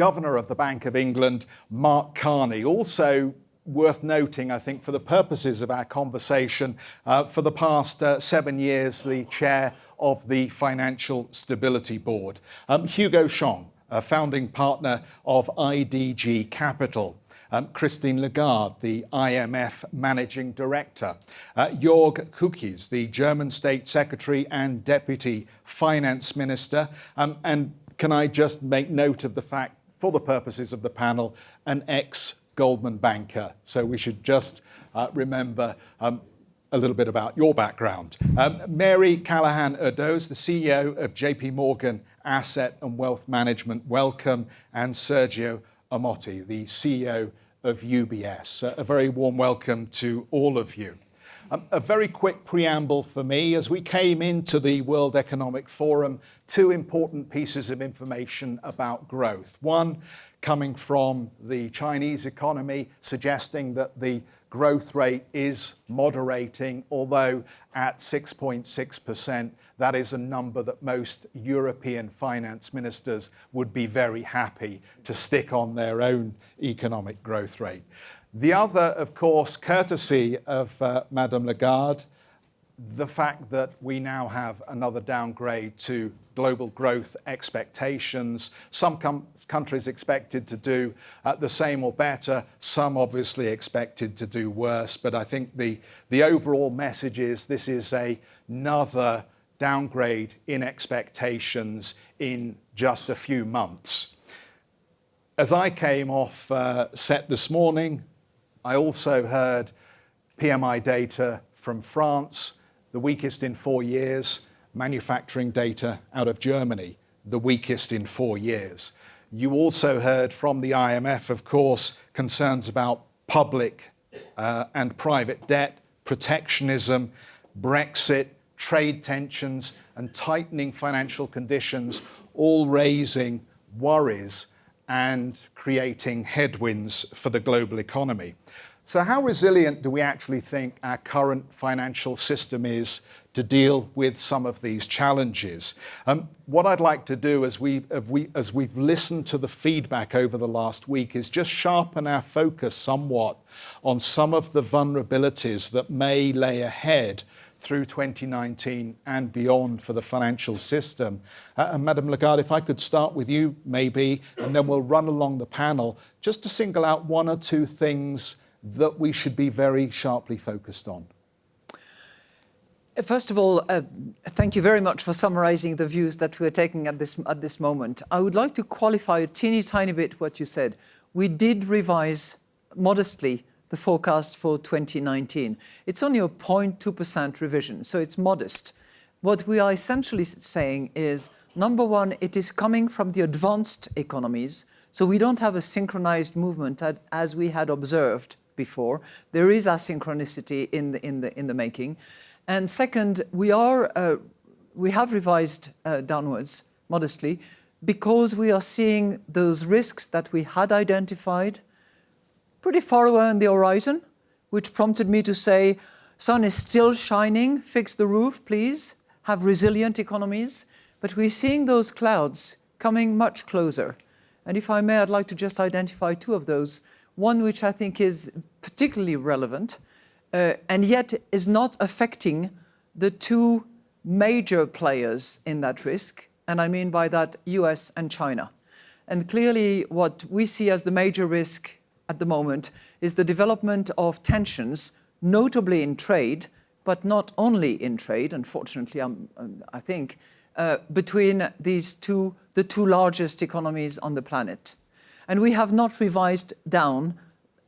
Governor of the Bank of England, Mark Carney. Also worth noting, I think, for the purposes of our conversation, uh, for the past uh, seven years, the chair of the Financial Stability Board. Um, Hugo Shong, a founding partner of IDG Capital. Um, Christine Lagarde, the IMF Managing Director, uh, Jörg Kukies, the German State Secretary and Deputy Finance Minister, um, and can I just make note of the fact, for the purposes of the panel, an ex-Goldman banker. So we should just uh, remember um, a little bit about your background. Um, Mary Callaghan Erdoes, the CEO of JP Morgan Asset and Wealth Management, welcome, and Sergio Ermotti, the CEO of UBS. Uh, a very warm welcome to all of you. A very quick preamble for me. As we came into the World Economic Forum, two important pieces of information about growth. One, coming from the Chinese economy, suggesting that the growth rate is moderating, although at 6.6%, that is a number that most European finance ministers would be very happy to stick on their own economic growth rate. The other, of course, courtesy of uh, Madame Lagarde, the fact that we now have another downgrade to global growth expectations. Some countries expected to do uh, the same or better, some obviously expected to do worse, but I think the, the overall message is this is a, another downgrade in expectations in just a few months. As I came off uh, set this morning, I also heard PMI data from France, the weakest in four years, manufacturing data out of Germany, the weakest in four years. You also heard from the IMF, of course, concerns about public uh, and private debt, protectionism, Brexit, trade tensions, and tightening financial conditions, all raising worries and creating headwinds for the global economy. So how resilient do we actually think our current financial system is to deal with some of these challenges? Um, what I'd like to do as, we, as, we, as we've listened to the feedback over the last week is just sharpen our focus somewhat on some of the vulnerabilities that may lay ahead through 2019 and beyond for the financial system. Uh, and Madame Lagarde, if I could start with you maybe, and then we'll run along the panel, just to single out one or two things that we should be very sharply focused on? First of all, uh, thank you very much for summarizing the views that we're taking at this, at this moment. I would like to qualify a teeny tiny bit what you said. We did revise modestly the forecast for 2019. It's only a 0.2% revision, so it's modest. What we are essentially saying is, number one, it is coming from the advanced economies, so we don't have a synchronized movement as we had observed before. There is asynchronicity in the, in the, in the making. And second, we, are, uh, we have revised uh, downwards modestly because we are seeing those risks that we had identified pretty far away on the horizon, which prompted me to say, sun is still shining, fix the roof, please, have resilient economies. But we're seeing those clouds coming much closer. And if I may, I'd like to just identify two of those. One which I think is particularly relevant uh, and yet is not affecting the two major players in that risk. And I mean by that US and China. And clearly what we see as the major risk at the moment is the development of tensions, notably in trade, but not only in trade, unfortunately, um, um, I think, uh, between these two, the two largest economies on the planet. And we have not revised down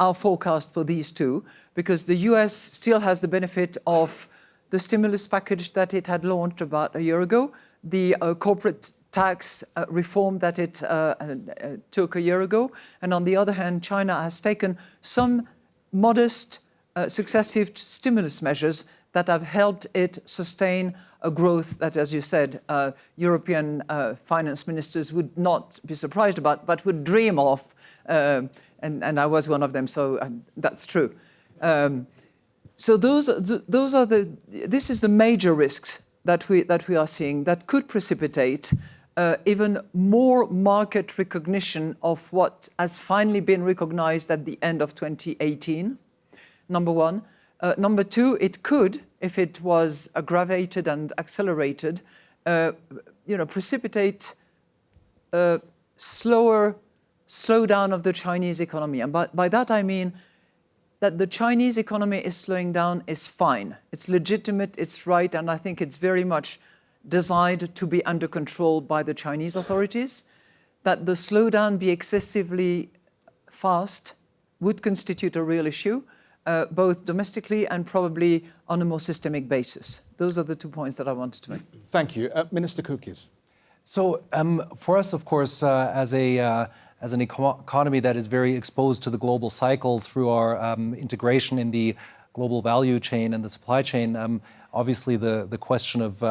our forecast for these two because the US still has the benefit of the stimulus package that it had launched about a year ago, the uh, corporate tax uh, reform that it uh, uh, took a year ago. And on the other hand, China has taken some modest successive stimulus measures that have helped it sustain a growth that, as you said, uh, European uh, finance ministers would not be surprised about, but would dream of. And, and, I was one of them, so um, that's true. Um, so those, those are the, this is the major risks that we, that we are seeing that could precipitate uh, even more market recognition of what has finally been recognized at the end of 2018, number one. Uh, number two, it could, if it was aggravated and accelerated, uh, you know, precipitate a slower slowdown of the Chinese economy. And by, by that I mean that the Chinese economy is slowing down is fine. It's legitimate, it's right, and I think it's very much designed to be under control by the Chinese authorities. That the slowdown be excessively fast would constitute a real issue, uh, both domestically and probably on a more systemic basis. Those are the two points that I wanted to make. Thank you. Uh, Minister Kukies. So um, for us, of course, uh, as a uh, as an eco economy that is very exposed to the global cycles through our um, integration in the global value chain and the supply chain, um, obviously the the question of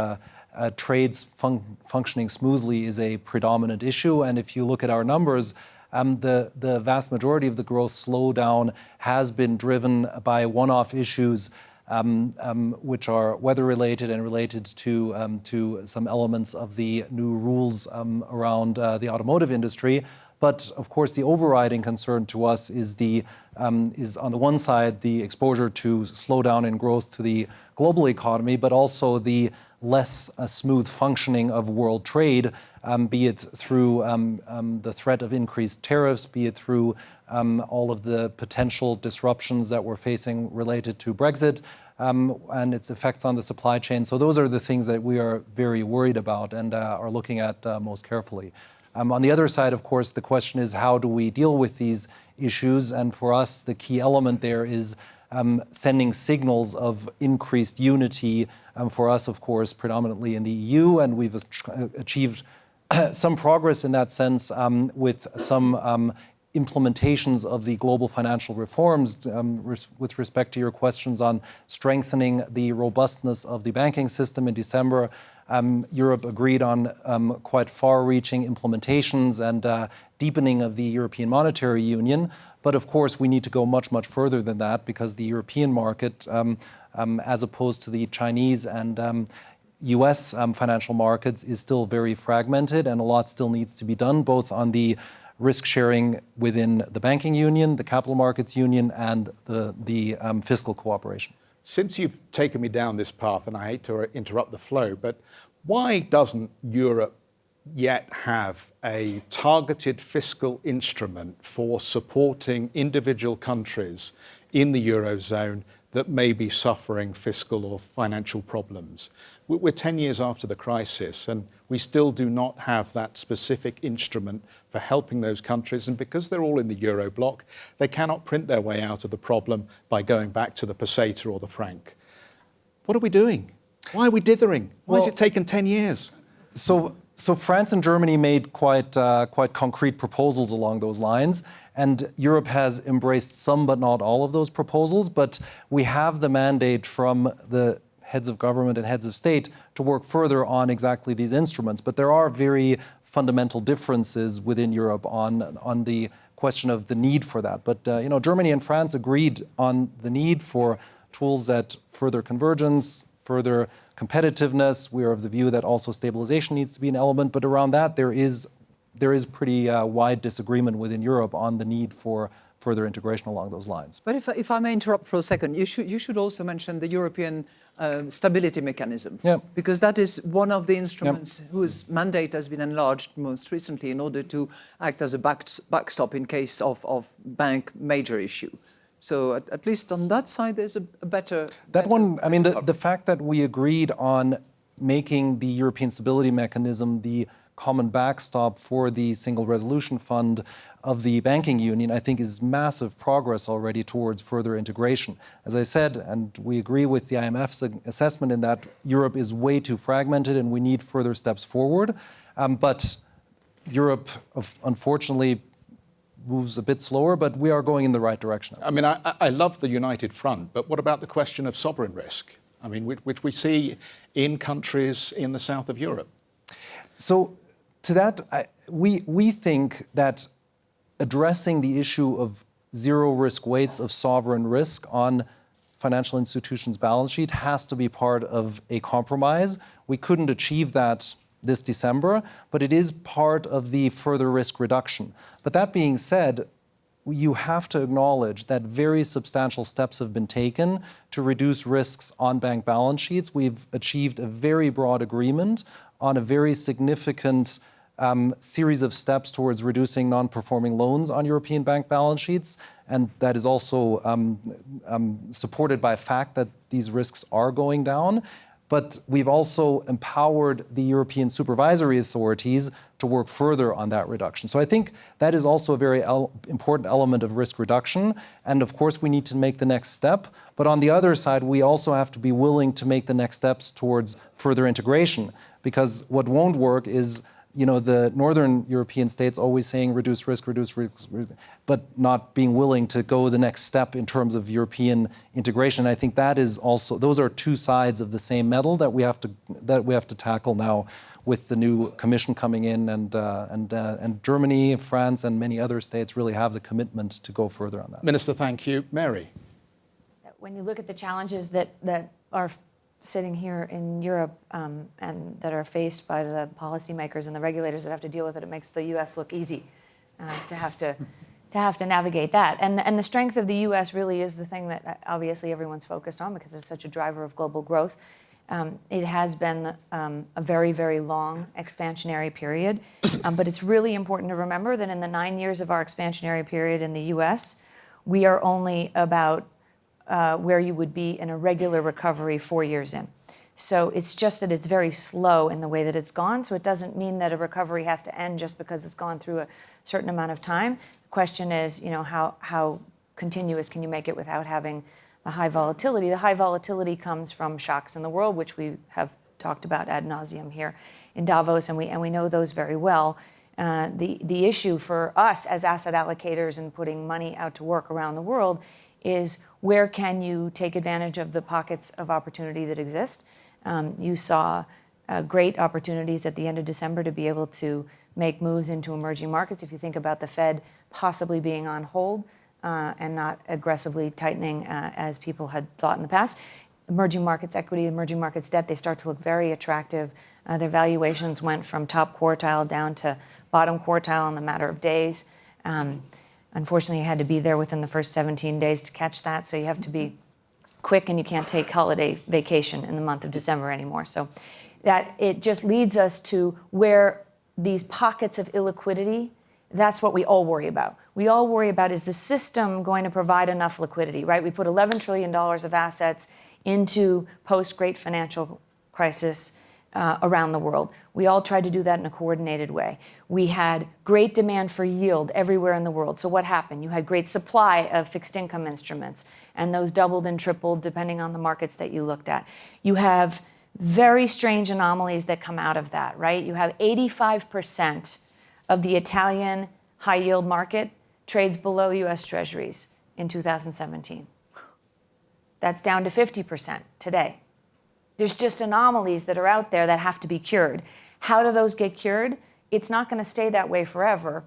uh, trades fun functioning smoothly is a predominant issue. And if you look at our numbers, um, the, the vast majority of the growth slowdown has been driven by one-off issues um, um, which are weather-related and related to, um, to some elements of the new rules um, around uh, the automotive industry. But of course, the overriding concern to us is the um, is on the one side the exposure to slowdown in growth to the global economy, but also the less uh, smooth functioning of world trade, um, be it through um, um, the threat of increased tariffs, be it through um, all of the potential disruptions that we're facing related to Brexit um, and its effects on the supply chain. So those are the things that we are very worried about and uh, are looking at uh, most carefully. On the other side, of course, the question is how do we deal with these issues? And for us, the key element there is um, sending signals of increased unity um, for us, of course, predominantly in the EU, and we've achieved some progress in that sense um, with some um, implementations of the global financial reforms um, res with respect to your questions on strengthening the robustness of the banking system in December. Um, Europe agreed on um, quite far-reaching implementations and uh, deepening of the European Monetary Union. But of course, we need to go much, much further than that because the European market, um, um, as opposed to the Chinese and US um, um, financial markets, is still very fragmented and a lot still needs to be done, both on the risk sharing within the banking union, the capital markets union, and the, the fiscal cooperation. Since you've taken me down this path, and I hate to interrupt the flow, but why doesn't Europe yet have a targeted fiscal instrument for supporting individual countries in the Eurozone that may be suffering fiscal or financial problems. We're 10 years after the crisis and we still do not have that specific instrument for helping those countries. And because they're all in the Euro bloc, they cannot print their way out of the problem by going back to the peseta or the franc. What are we doing? Why are we dithering? Why well, has it taken 10 years? So so France and Germany made quite, uh, quite concrete proposals along those lines. And Europe has embraced some but not all of those proposals. But we have the mandate from the heads of government and heads of state to work further on exactly these instruments. But there are very fundamental differences within Europe on, on the question of the need for that. But uh, you know, Germany and France agreed on the need for tools that further convergence, further competitiveness. We are of the view that also stabilization needs to be an element, but around that there is there is pretty uh, wide disagreement within Europe on the need for further integration along those lines. But if, if I may interrupt for a second, you should, you should also mention the European uh, stability mechanism, yeah. because that is one of the instruments yep. whose mandate has been enlarged most recently in order to act as a back, backstop in case of, of bank major issue. So at, at, least on that side, there's a, a better... That better one, I mean, the, the fact that we agreed on making the European Stability Mechanism the common backstop for the Single Resolution Fund of the banking union, I think is massive progress already towards further integration. As I said, and we agree with the IMF's assessment in that Europe is way too fragmented and we need further steps forward. Um, but Europe, unfortunately, moves a bit slower, but we are going in the right direction. I mean, I, I love the united front, but what about the question of sovereign risk? I mean, which, which we see in countries in the south of Europe. So to that, I, we, we think that addressing the issue of zero risk weights of sovereign risk on financial institutions' balance sheet has to be part of a compromise. We couldn't achieve that this December, but it is part of the further risk reduction. But that being said, you have to acknowledge that very substantial steps have been taken to reduce risks on bank balance sheets. We've achieved a very broad agreement on a very significant um, series of steps towards reducing non-performing loans on European bank balance sheets, and that is also um, um, supported by fact that these risks are going down. But we've also empowered the European supervisory authorities to work further on that reduction. So I think that is also a very el important element of risk reduction. And of course, we need to make the next step. But on the other side, we also have to be willing to make the next steps towards further integration. Because what won't work is you know, the northern European states always saying reduce risk, reduce risk, but not being willing to go the next step in terms of European integration. I think that is also, those are two sides of the same medal that we have to, that we have to tackle now with the new commission coming in and, uh, and, uh, and Germany, France, and many other states really have the commitment to go further on that. Minister, thank you. Mary. When you look at the challenges that, that are sitting here in Europe um, and that are faced by the policymakers and the regulators that have to deal with it, it makes the U.S. look easy uh, to have to to have to navigate that. And and the strength of the U.S. really is the thing that uh, obviously everyone's focused on because it's such a driver of global growth. Um, it has been um, a very, very long expansionary period, um, but it's really important to remember that in the nine years of our expansionary period in the U.S., we are only about uh, where you would be in a regular recovery four years in. So it's just that it's very slow in the way that it's gone. So it doesn't mean that a recovery has to end just because it's gone through a certain amount of time. The question is, you know, how, how continuous can you make it without having the high volatility? The high volatility comes from shocks in the world, which we have talked about ad nauseum here in Davos, and we, and we know those very well. Uh, the, the issue for us as asset allocators and putting money out to work around the world is where can you take advantage of the pockets of opportunity that exist. Um, you saw uh, great opportunities at the end of December to be able to make moves into emerging markets. If you think about the Fed possibly being on hold uh, and not aggressively tightening uh, as people had thought in the past, emerging markets equity, emerging markets debt, they start to look very attractive. Uh, their valuations went from top quartile down to bottom quartile in the matter of days. Um, Unfortunately, you had to be there within the first 17 days to catch that, so you have to be quick and you can't take holiday vacation in the month of December anymore. So that it just leads us to where these pockets of illiquidity, that's what we all worry about. We all worry about is the system going to provide enough liquidity, right? We put $11 trillion of assets into post-great financial crisis uh, around the world. We all tried to do that in a coordinated way. We had great demand for yield everywhere in the world. So what happened? You had great supply of fixed income instruments, and those doubled and tripled depending on the markets that you looked at. You have very strange anomalies that come out of that, right? You have 85% of the Italian high yield market trades below US Treasuries in 2017. That's down to 50% today. There's just anomalies that are out there that have to be cured. How do those get cured? It's not going to stay that way forever.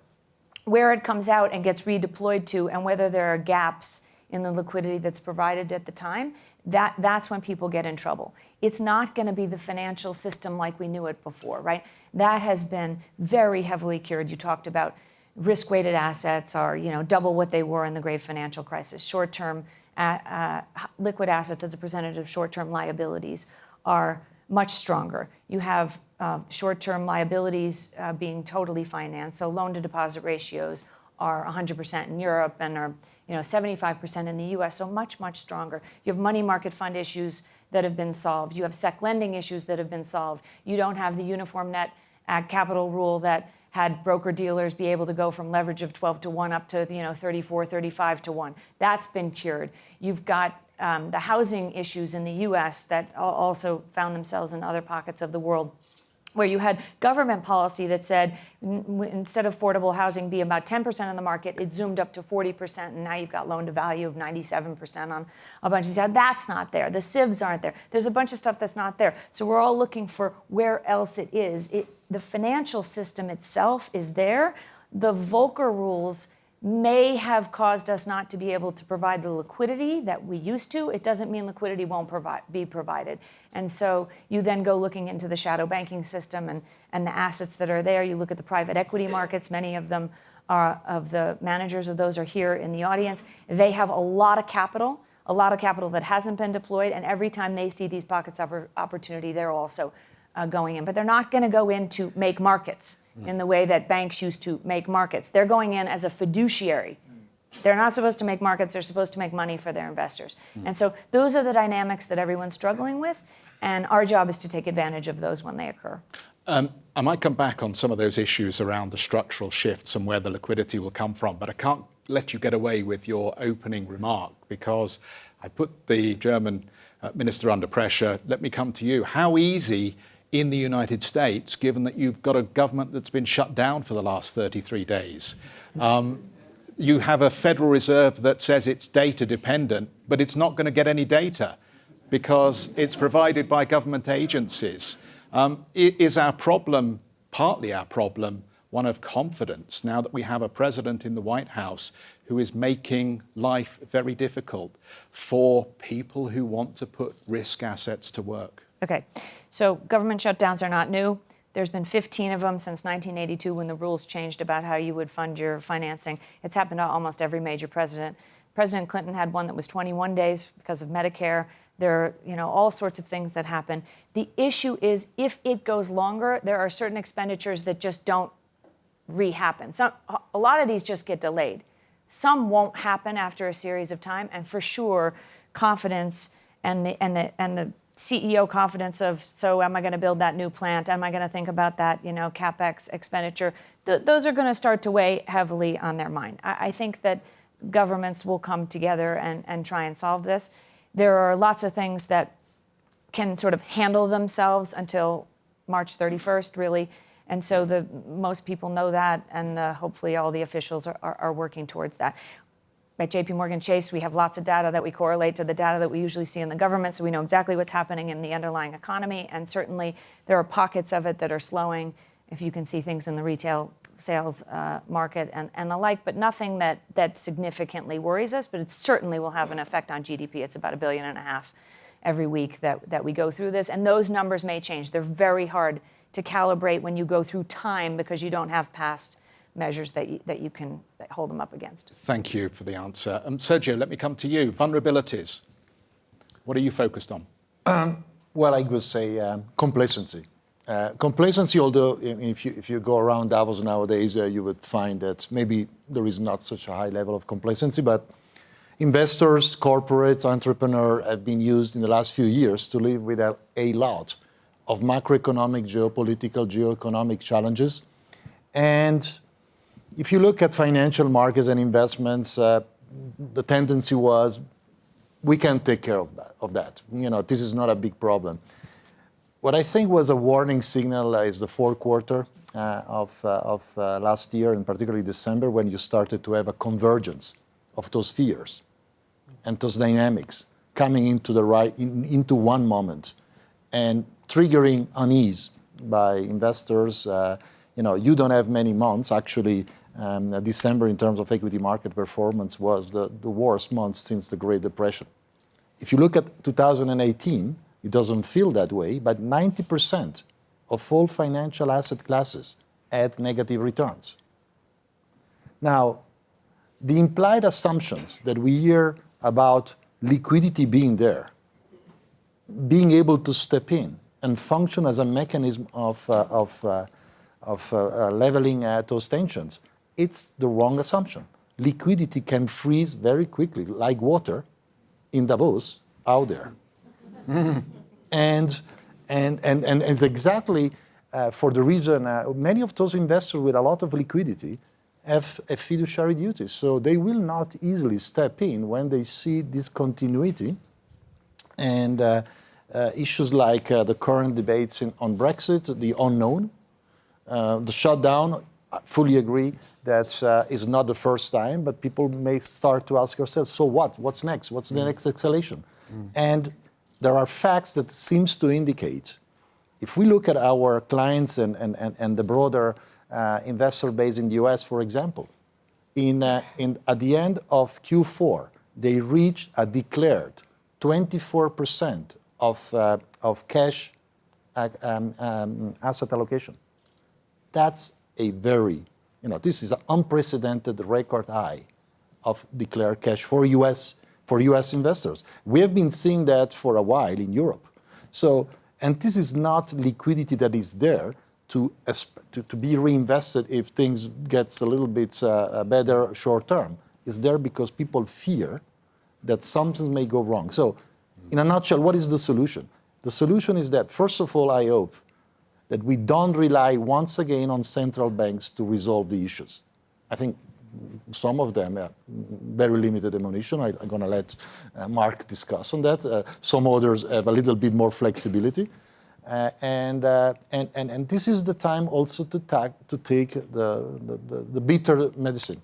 Where it comes out and gets redeployed to, and whether there are gaps in the liquidity that's provided at the time, that, that's when people get in trouble. It's not going to be the financial system like we knew it before, right? That has been very heavily cured. You talked about risk-weighted assets are, you know, double what they were in the great financial crisis. Short-term uh, uh, liquid assets as a percentage of short-term liabilities are much stronger. You have uh, short-term liabilities uh, being totally financed, so loan-to-deposit ratios are 100% in Europe and are you know 75% in the U.S. So much much stronger. You have money market fund issues that have been solved. You have sec lending issues that have been solved. You don't have the uniform net capital rule that had broker dealers be able to go from leverage of 12 to 1 up to you know 34 35 to 1 that's been cured you've got um, the housing issues in the US that also found themselves in other pockets of the world where you had government policy that said instead of affordable housing be about 10% of the market, it zoomed up to 40%, and now you've got loan to value of 97% on a bunch of stuff. That's not there. The SIVs aren't there. There's a bunch of stuff that's not there. So we're all looking for where else it is. It, the financial system itself is there. The Volcker rules may have caused us not to be able to provide the liquidity that we used to. It doesn't mean liquidity won't provide, be provided. And so you then go looking into the shadow banking system and, and the assets that are there. You look at the private equity markets, many of them are, of the managers of those are here in the audience. They have a lot of capital, a lot of capital that hasn't been deployed, and every time they see these pockets of opportunity, they're also uh, going in. But they're not going to go in to make markets in the way that banks used to make markets. They're going in as a fiduciary. They're not supposed to make markets, they're supposed to make money for their investors. And so those are the dynamics that everyone's struggling with, and our job is to take advantage of those when they occur. Um, I might come back on some of those issues around the structural shifts and where the liquidity will come from, but I can't let you get away with your opening remark because I put the German uh, minister under pressure. Let me come to you. How easy in the United States, given that you've got a government that's been shut down for the last 33 days. Um, you have a Federal Reserve that says it's data dependent, but it's not going to get any data because it's provided by government agencies. Um, is our problem, partly our problem, one of confidence now that we have a president in the White House who is making life very difficult for people who want to put risk assets to work? Okay, so government shutdowns are not new. There's been 15 of them since 1982 when the rules changed about how you would fund your financing. It's happened to almost every major president. President Clinton had one that was 21 days because of Medicare. There are, you know, all sorts of things that happen. The issue is if it goes longer, there are certain expenditures that just don't re-happen. Some, a lot of these just get delayed. Some won't happen after a series of time, and for sure, confidence and the and the and the CEO confidence of, so am I going to build that new plant? Am I going to think about that, you know, capex expenditure? Th those are going to start to weigh heavily on their mind. I, I think that governments will come together and, and try and solve this. There are lots of things that can sort of handle themselves until March 31st, really. And so the most people know that, and the, hopefully all the officials are, are, are working towards that. At JP Morgan Chase, we have lots of data that we correlate to the data that we usually see in the government, so we know exactly what's happening in the underlying economy. And certainly there are pockets of it that are slowing, if you can see things in the retail sales uh, market and, and the like, but nothing that, that significantly worries us, but it certainly will have an effect on GDP. It's about a billion and a half every week that, that we go through this. And those numbers may change. They're very hard to calibrate when you go through time because you don't have past measures that you, that you can hold them up against. Thank you for the answer. Um, Sergio, let me come to you. Vulnerabilities. What are you focused on? Um, well, I would say um, complacency. Uh, complacency, although if you, if you go around Davos nowadays, uh, you would find that maybe there is not such a high level of complacency, but investors, corporates, entrepreneurs have been used in the last few years to live with a, a lot of macroeconomic, geopolitical, geoeconomic challenges. And if you look at financial markets and investments, uh, the tendency was we can take care of that, of that. You know, this is not a big problem. What I think was a warning signal is the fourth quarter uh, of, uh, of last year, and particularly December, when you started to have a convergence of those fears and those dynamics coming into the right in, into one moment and triggering unease by investors. You know, you don't have many months. Actually, um, December, in terms of equity market performance, was the, the worst month since the Great Depression. If you look at 2018, it doesn't feel that way, but 90% of all financial asset classes had negative returns. Now, the implied assumptions that we hear about liquidity being there, being able to step in and function as a mechanism of, uh, of, uh, of uh, uh leveling those tensions, it's the wrong assumption. Liquidity can freeze very quickly, like water in Davos out there. and, and, and, and it's exactly uh, for the reason uh, many of those investors with a lot of liquidity have a fiduciary duty. So they will not easily step in when they see this discontinuity and uh, uh issues like uh, the current debates in, on Brexit, the unknown, uh, the shutdown, I fully agree that uh, is not the first time, but people may start to ask themselves, so what? What's next? What's the mm. next escalation? Mm. And there are facts that seems to indicate, if we look at our clients and, and, and, and the broader uh, investor base in the US, for example, In, uh, in, at the end of Q4, they reached a declared 24% of, uh, of cash uh, um, um, asset allocation. That's a very, you know, this is an unprecedented record high of declared cash for US, for US investors. We have been seeing that for a while in Europe. So, and this is not liquidity that is there to, to, to be reinvested if things gets a little bit uh, better short term. It's there because people fear that something may go wrong. So, in a nutshell, what is the solution? The solution is that, first of all, I hope that we don't rely once again on central banks to resolve the issues. I think some of them have very limited ammunition. I, am going to let uh, Mark discuss on that. Uh, some others have a little bit more flexibility. Uh, and, uh, and, and, and this is the time also to, to take the, the, the bitter medicine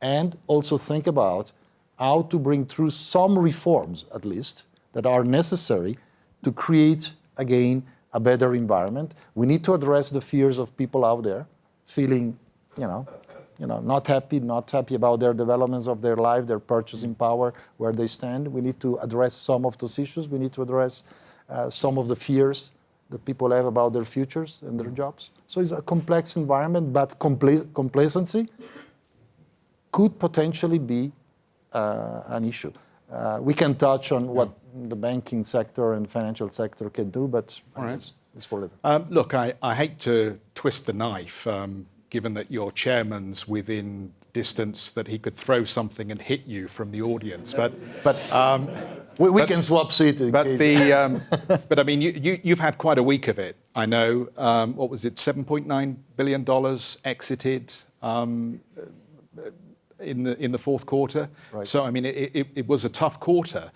and also think about how to bring through some reforms, at least, that are necessary to create, again, a better environment. We need to address the fears of people out there feeling, you know, you know, not happy, not happy about their developments of their life, their purchasing power, where they stand. We need to address some of those issues. We need to address uh, some of the fears that people have about their futures and their jobs. So it's a complex environment, but compl complacency could potentially be uh, an issue. Uh, we can touch on what the banking sector and financial sector can do, but right. it's, it's, for later. Um, look, I, I, hate to twist the knife, um, given that your chairman's within distance that he could throw something and hit you from the audience. But, but um, we, we but, can swap seats. But the, um, but I mean, you, you, you've had quite a week of it. I know. Um, what was it? Seven point nine billion dollars exited. Um, in the in the fourth quarter. Right. So I mean, it, it, it was a tough quarter.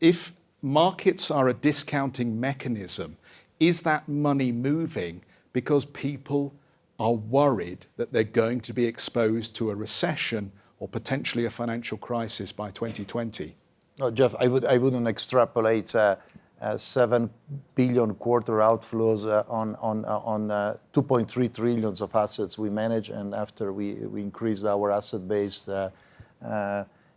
If markets are a discounting mechanism, is that money moving because people are worried that they're going to be exposed to a recession or potentially a financial crisis by 2020? No, Jeff, I would I wouldn't extrapolate. Uh, uh, 7 billion quarter outflows uh, on, on, uh, on 2.3 trillions of assets we manage, and after we, we increased our asset base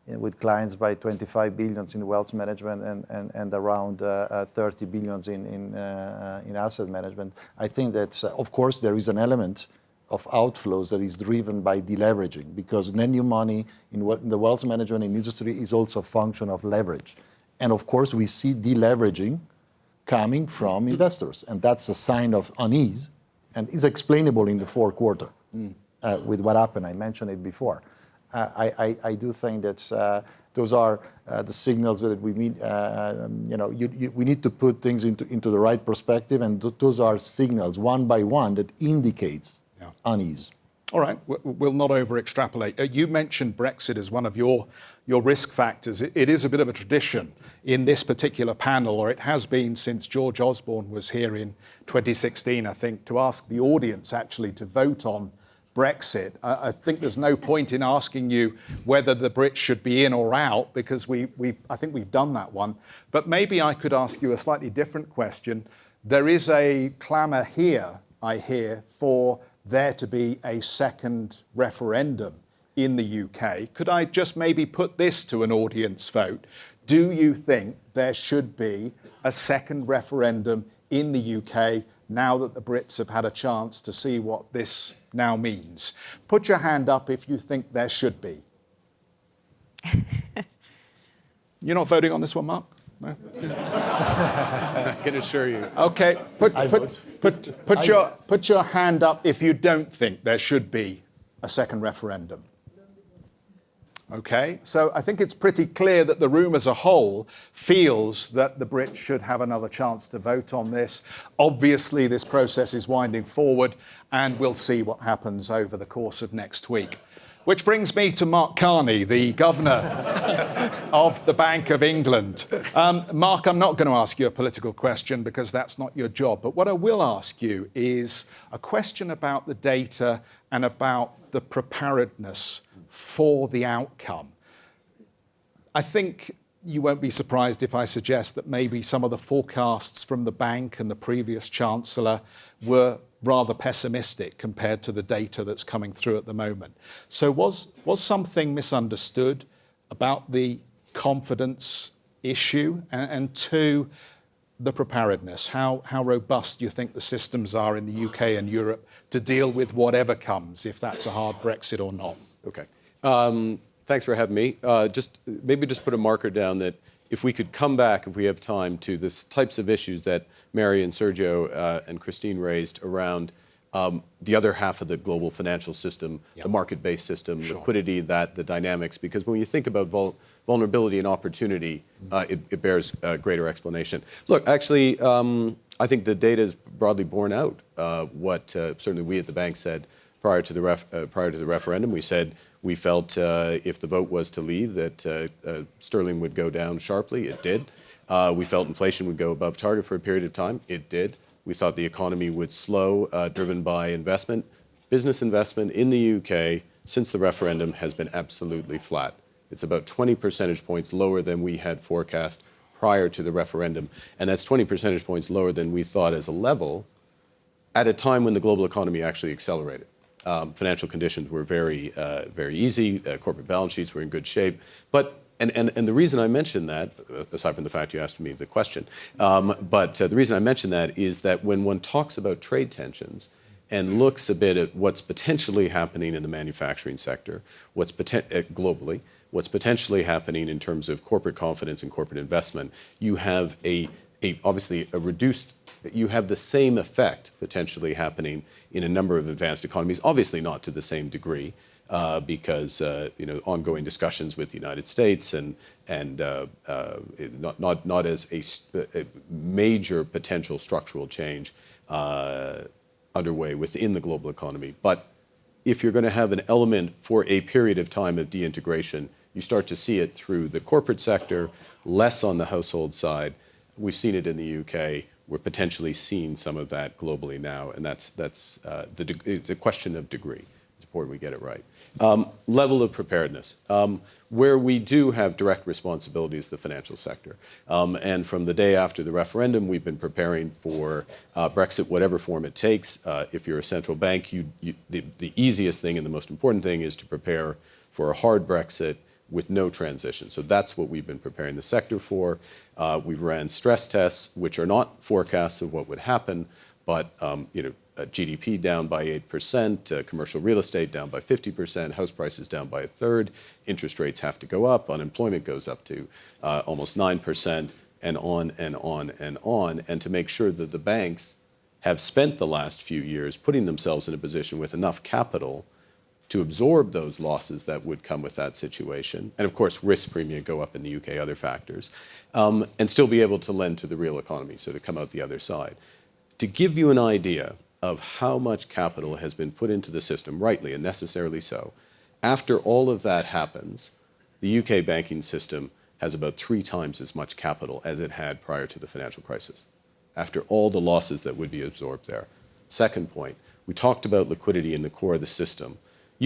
with clients by 25 billions in wealth management and, and, and around uh, uh, 30 billions in, in, uh, in, asset management. I think that, of course, there is an element of outflows that is driven by deleveraging because net new money in, in the wealth management industry is also a function of leverage. And of course, we see deleveraging coming from investors. And that's a sign of unease and is explainable in the fourth quarter mm. uh, with what happened. I mentioned it before. I, I, I, do think that uh, those are uh, the signals that we need, uh, um, you know, you, you, we need to put things into, into the right perspective. And th those are signals one by one that indicates yeah. unease. All right, we'll not over extrapolate. You mentioned Brexit as one of your, your risk factors. It, it is a bit of a tradition in this particular panel, or it has been since George Osborne was here in 2016, I think, to ask the audience actually to vote on Brexit. I, I think there's no point in asking you whether the Brits should be in or out because we, we, I think we've done that one. But maybe I could ask you a slightly different question. There is a clamour here, I hear, for there to be a second referendum in the UK. Could I just maybe put this to an audience vote? Do you think there should be a second referendum in the UK now that the Brits have had a chance to see what this now means? Put your hand up if you think there should be. You're not voting on this one, Mark? No? I can assure you. Okay, put, put, put, put, your, put your hand up if you don't think there should be a second referendum. Okay, so I think it's pretty clear that the room as a whole feels that the Brits should have another chance to vote on this. Obviously, this process is winding forward, and we'll see what happens over the course of next week. Which brings me to Mark Carney, the governor of the Bank of England. Um, Mark, I'm not going to ask you a political question because that's not your job. But what I will ask you is a question about the data and about the preparedness for the outcome. I think you won't be surprised if I suggest that maybe some of the forecasts from the bank and the previous chancellor were rather pessimistic compared to the data that's coming through at the moment. So was, was something misunderstood about the confidence issue? And, and two, the preparedness. How, how robust do you think the systems are in the UK and Europe to deal with whatever comes, if that's a hard Brexit or not? Okay. Um, thanks for having me. Uh, just maybe just put a marker down that if we could come back, if we have time, to the types of issues that Mary and Sergio uh, and Christine raised around um, the other half of the global financial system, yep. the market-based system, sure. liquidity, that the dynamics. Because when you think about vul vulnerability and opportunity, mm-hmm. uh, it, it, bears uh, greater explanation. Look, actually, um, I think the data is broadly borne out. Uh, what uh, certainly we at the bank said prior to the ref, uh, prior to the referendum, we said we felt uh, if the vote was to leave that sterling would go down sharply. It did. we felt inflation would go above target for a period of time. It did. We thought the economy would slow, uh, driven by investment. Business investment in the UK since the referendum has been absolutely flat. It's about 20 percentage points lower than we had forecast prior to the referendum. And that's 20 percentage points lower than we thought as a level at a time when the global economy actually accelerated. Um, financial conditions were very, uh, very easy. Uh, corporate balance sheets were in good shape. But and, and, and the reason I mention that, uh, aside from the fact you asked me the question, um, but uh, the reason I mention that is that when one talks about trade tensions and looks a bit at what's potentially happening in the manufacturing sector, what's uh, globally, what's potentially happening in terms of corporate confidence and corporate investment, you have a, a obviously a reduced, you have the same effect potentially happening in a number of advanced economies, obviously not to the same degree, uh, because uh, you know ongoing discussions with the United States and and uh, uh not not not as a, a, major potential structural change uh, underway within the global economy. But if you're going to have an element for a period of time of deintegration, you start to see it through the corporate sector, less on the household side. We've seen it in the UK. We're potentially seeing some of that globally now, and that's that's uh, the it's a question of degree. It's important we get it right. Um, level of preparedness. Um, where we do have direct responsibility is the financial sector. Um, and from the day after the referendum, we've been preparing for uh, Brexit, whatever form it takes. Uh, if you're a central bank, you, you, the, the easiest thing and the most important thing is to prepare for a hard Brexit with no transition. So that's what we've been preparing the sector for. Uh, we've ran stress tests, which are not forecasts of what would happen, but um, you know, uh, GDP down by 8%, uh, commercial real estate down by 50%, house prices down by a third, interest rates have to go up, unemployment goes up to uh, almost 9%, and on and on and on. And to make sure that the banks have spent the last few years putting themselves in a position with enough capital to absorb those losses that would come with that situation. And of course, risk premium go up in the UK, other factors, um, and still be able to lend to the real economy, so to come out the other side. To give you an idea, of how much capital has been put into the system, rightly and necessarily so. After all of that happens, the UK banking system has about three times as much capital as it had prior to the financial crisis, after all the losses that would be absorbed there. Second point, we talked about liquidity in the core of the system.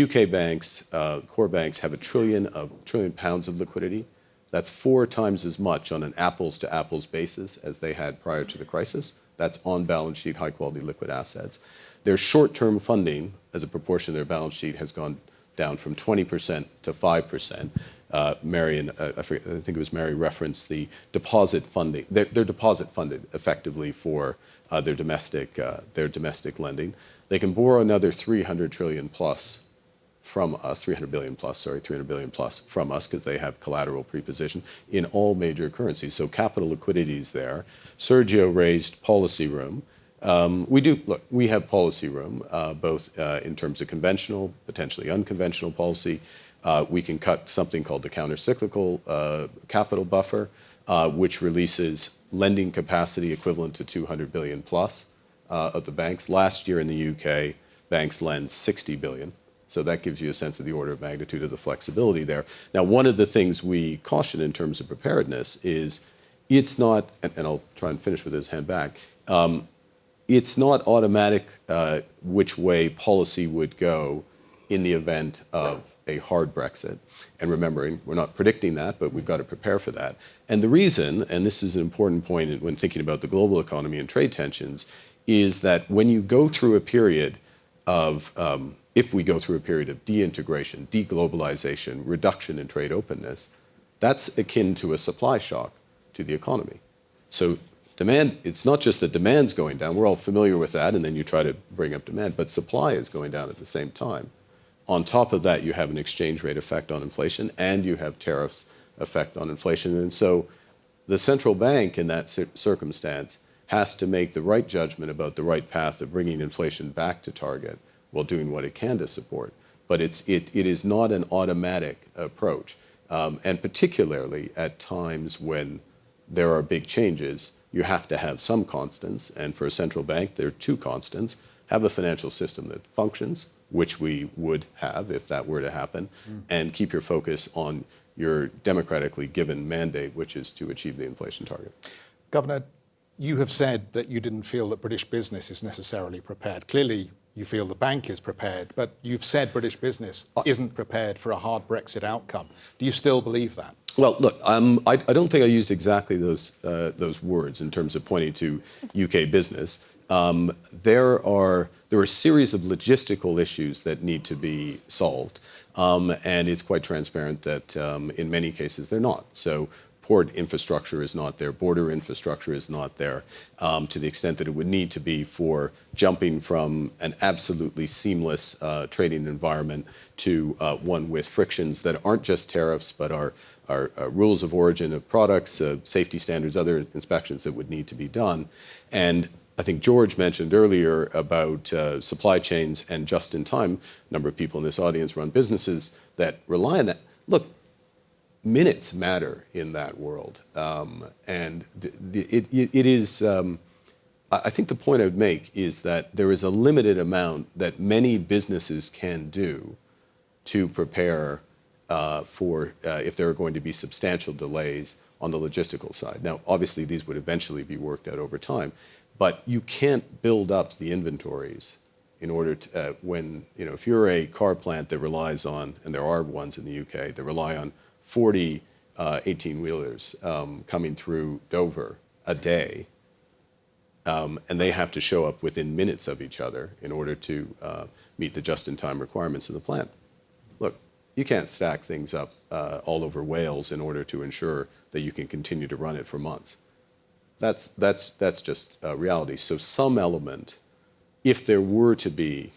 UK banks, uh, core banks, have a trillion of trillion pounds of liquidity. That's four times as much on an apples to apples basis as they had prior to the crisis. That's on balance sheet, high quality liquid assets. Their short term funding as a proportion of their balance sheet has gone down from 20% to 5%. Uh, Marion, uh, I, forget, I, think it was Mary referenced the deposit funding. They're, they're deposit funded effectively for uh, their domestic uh, their domestic lending. They can borrow another 300 trillion plus from us, 300 billion plus, sorry, 300 billion plus from us because they have collateral preposition in all major currencies. So capital liquidity is there. Sergio raised policy room. Um, we do, look, we have policy room, uh, both uh, in terms of conventional, potentially unconventional policy. Uh, we can cut something called the countercyclical uh, capital buffer, uh, which releases lending capacity equivalent to 200 billion plus uh, of the banks. Last year in the UK, banks lend 60 billion. So that gives you a sense of the order of magnitude of the flexibility there. Now, one of the things we caution in terms of preparedness is it's not, and, and I'll try and finish with this hand back, um, it's not automatic uh, which way policy would go in the event of a hard Brexit. And remembering, we're not predicting that, but we've got to prepare for that. And the reason, and this is an important point when thinking about the global economy and trade tensions, is that when you go through a period of, um, if we go through a period of deintegration, deglobalization, reduction in trade openness, that's akin to a supply shock to the economy. So demand, it's not just that demand's going down, we're all familiar with that, and then you try to bring up demand, but supply is going down at the same time. On top of that, you have an exchange rate effect on inflation, and you have tariffs effect on inflation. And so the central bank in that circumstance has to make the right judgment about the right path of bringing inflation back to target while doing what it can to support. But it's, it, it is not an automatic approach. Um, and particularly at times when there are big changes, you have to have some constants. And for a central bank, there are two constants. Have a financial system that functions, which we would have if that were to happen, and keep your focus on your democratically given mandate, which is to achieve the inflation target. Governor, you have said that you didn't feel that British business is necessarily prepared. Clearly, you feel the bank is prepared, but you've said British business isn't prepared for a hard Brexit outcome. Do you still believe that? Well, look, um, I, I don't think I used exactly those uh, those words in terms of pointing to UK business. Um, there are there are a series of logistical issues that need to be solved, um, and it's quite transparent that um, in many cases they're not. So. Port infrastructure is not there, border infrastructure is not there um, to the extent that it would need to be for jumping from an absolutely seamless uh, trading environment to uh, one with frictions that aren't just tariffs but are are uh, rules of origin of products, uh, safety standards, other inspections that would need to be done. And I think George mentioned earlier about uh, supply chains and just in time. A number of people in this audience run businesses that rely on that. Look, minutes matter in that world. Um, and it, it, is, um, I I think the point I would make is that there is a limited amount that many businesses can do to prepare uh, for uh, if there are going to be substantial delays on the logistical side. Now, obviously, these would eventually be worked out over time, but you can't build up the inventories in order to, uh, when, you know, if you're a car plant that relies on, and there are ones in the UK, that rely on 40 18 wheelers um, coming through Dover a day, um, and they have to show up within minutes of each other in order to uh, meet the just-in-time requirements of the plant. Look, you can't stack things up uh, all over Wales in order to ensure that you can continue to run it for months. That's, that's, that's just uh, reality. So some element, if there were to be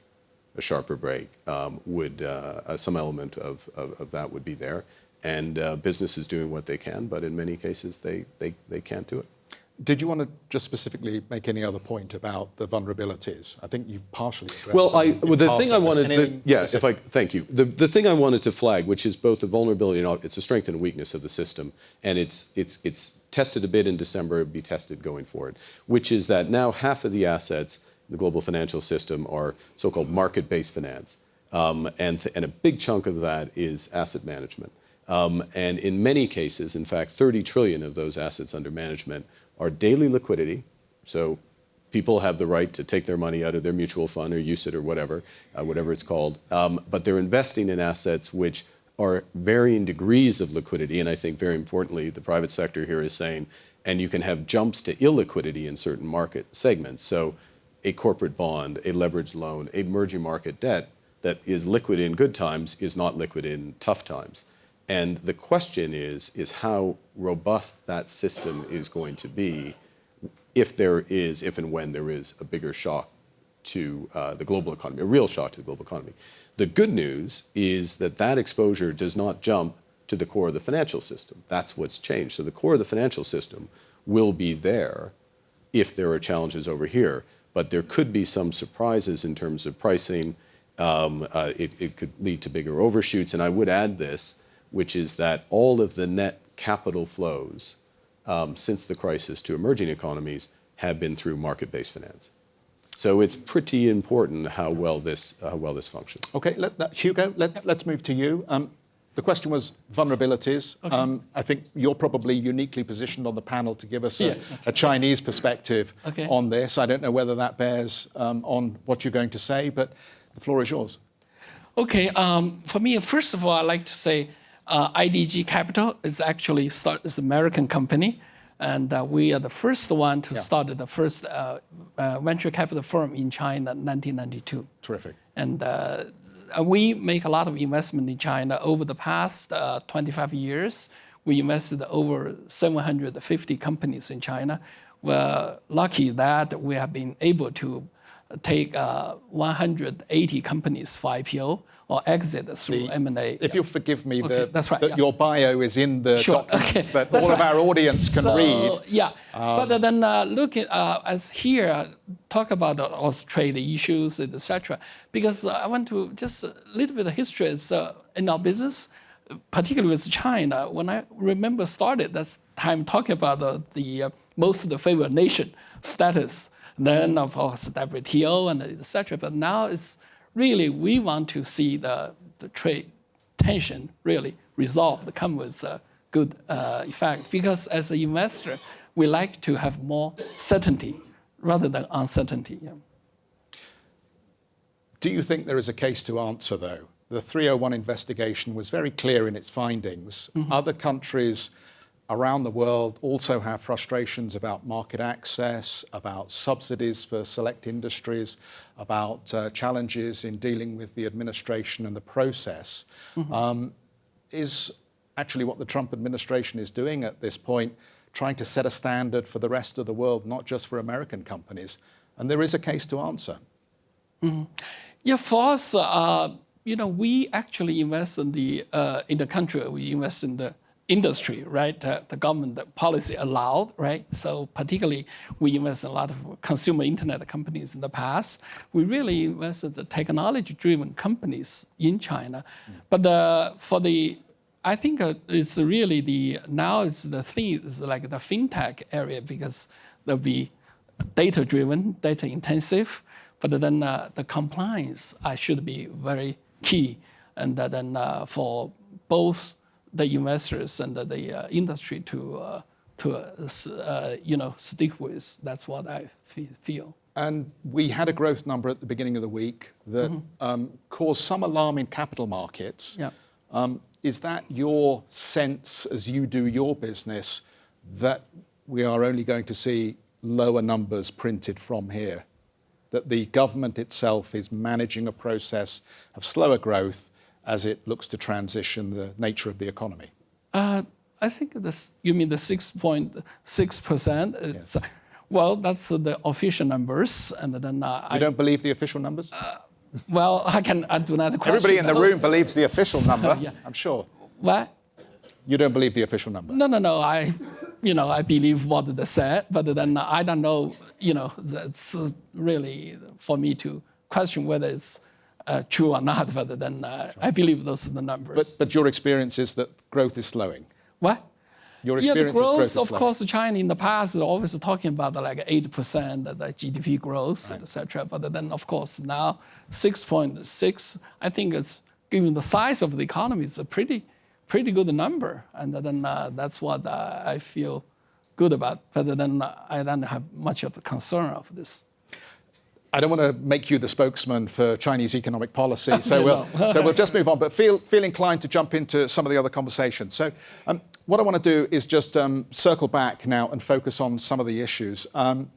a sharper break, um, would, uh, uh, some element of, of, of that would be there. And uh, business is doing what they can, but in many cases they, they, they can't do it. Did you want to just specifically make any other point about the vulnerabilities? I think you partially addressed Well, I, well, the thing I wanted, yeah, if? I, thank you. The, the thing I wanted to flag, which is both a vulnerability and it's a strength and a weakness of the system, and it's, it's, it's tested a bit in December, it'll be tested going forward, which is that now half of the assets in the global financial system are so-called market-based finance. Um, and, th- and a big chunk of that is asset management. Um, and in many cases, in fact, 30 trillion of those assets under management are daily liquidity. So people have the right to take their money out of their mutual fund or use it or whatever, uh, whatever it's called. Um, but they're investing in assets which are varying degrees of liquidity. And I think very importantly, the private sector here is saying, and you can have jumps to illiquidity in certain market segments. So a corporate bond, a leveraged loan, a emerging market debt that is liquid in good times is not liquid in tough times. And the question is, is how robust that system is going to be if there is, if and when there is a bigger shock to uh, the global economy, a real shock to the global economy. The good news is that that exposure does not jump to the core of the financial system. That's what's changed. So the core of the financial system will be there if there are challenges over here, but there could be some surprises in terms of pricing. Um, uh, it, it could lead to bigger overshoots. And I would add this, which is that all of the net capital flows um, since the crisis to emerging economies have been through market-based finance. So it's pretty important how well this, how well this functions. Okay, let, that, Hugo, let, let's move to you. Um, the question was vulnerabilities. Um, I think you're probably uniquely positioned on the panel to give us a, Yeah, a Chinese perspective Okay. on this. I don't know whether that bears um, on what you're going to say, but the floor is yours. Okay, um, for me, first of all, I'd like to say uh, IDG Capital is actually start, is an American company. And uh, we are the first one to start the first uh, uh, venture capital firm in China in 1992. Terrific. And uh, we make a lot of investment in China over the past uh, 25 years. We invested over 750 companies in China. We're lucky that we have been able to take uh, 180 companies for IPO or exit through M&A. If you'll forgive me, Okay, the, that's right, that yeah. your bio is in the Sure, documents okay, that all of our audience can So, read. Yeah, but then uh, look at uh, as here talk about the Australia issues, etc. Because uh, I want to just a little bit of history is uh, in our business, particularly with China. When I remember started that time talking about the, the uh, most of the favored nation status, then of course WTO and etc. But now it's really we want to see the, the trade tension really resolved, come with a good uh, effect. Because as an investor, we like to have more certainty rather than uncertainty. Yeah. Do you think there is a case to answer, though? The 301 investigation was very clear in its findings. Other countries around the world also have frustrations about market access, about subsidies for select industries, about uh, challenges in dealing with the administration and the process. Um, is actually what the Trump administration is doing at this point, trying to set a standard for the rest of the world, not just for American companies. And there is a case to answer. Yeah, for us, uh, you know, we actually invest in the uh, in the country. We invest in the industry, right? Uh, the government policy allowed, right? So particularly, we invest in a lot of consumer internet companies in the past. We really invested the technology-driven companies in China, but uh, for the I think uh, it's really the now is the thing is like the fintech area because there'll be data driven, data intensive, but then uh, the compliance uh, should be very key. And uh, then uh, for both the investors and the, the uh, industry to, uh, to uh, uh, you know, stick with. That's what I feel. And we had a growth number at the beginning of the week that um, caused some alarm in capital markets. Yeah. Um, is that your sense as you do your business that we are only going to see lower numbers printed from here? That the government itself is managing a process of slower growth as it looks to transition the nature of the economy? Uh, I think this, you mean the 6.6%? It's, Well, that's the official numbers. And then uh, You I, don't believe the official numbers? well, I can I do not question Everybody in the room believes the official number, Yeah. I'm sure. What? You don't believe the official number? No, no, no. I, you know, I believe what they said, but then I don't know. You know, that's uh, really for me to question whether it's uh, true or not. But then uh, I believe those are the numbers. But, but your experience is that growth is slowing. what? Your Yeah, the experience is growth growth, of slowing. course, China in the past is always talking about like eight percent the GDP growth, etc. But then, of course, now six point six. I think it's given the size of the economy, it's a pretty, pretty good number, and then uh, that's what uh, I feel good about. But then uh, I don't have much of a concern of this. I don't want to make you the spokesman for Chinese economic policy, so No, we'll no. so we'll just move on. But feel feel inclined to jump into some of the other conversations. So, um, what I want to do is just um, circle back now and focus on some of the issues. Um,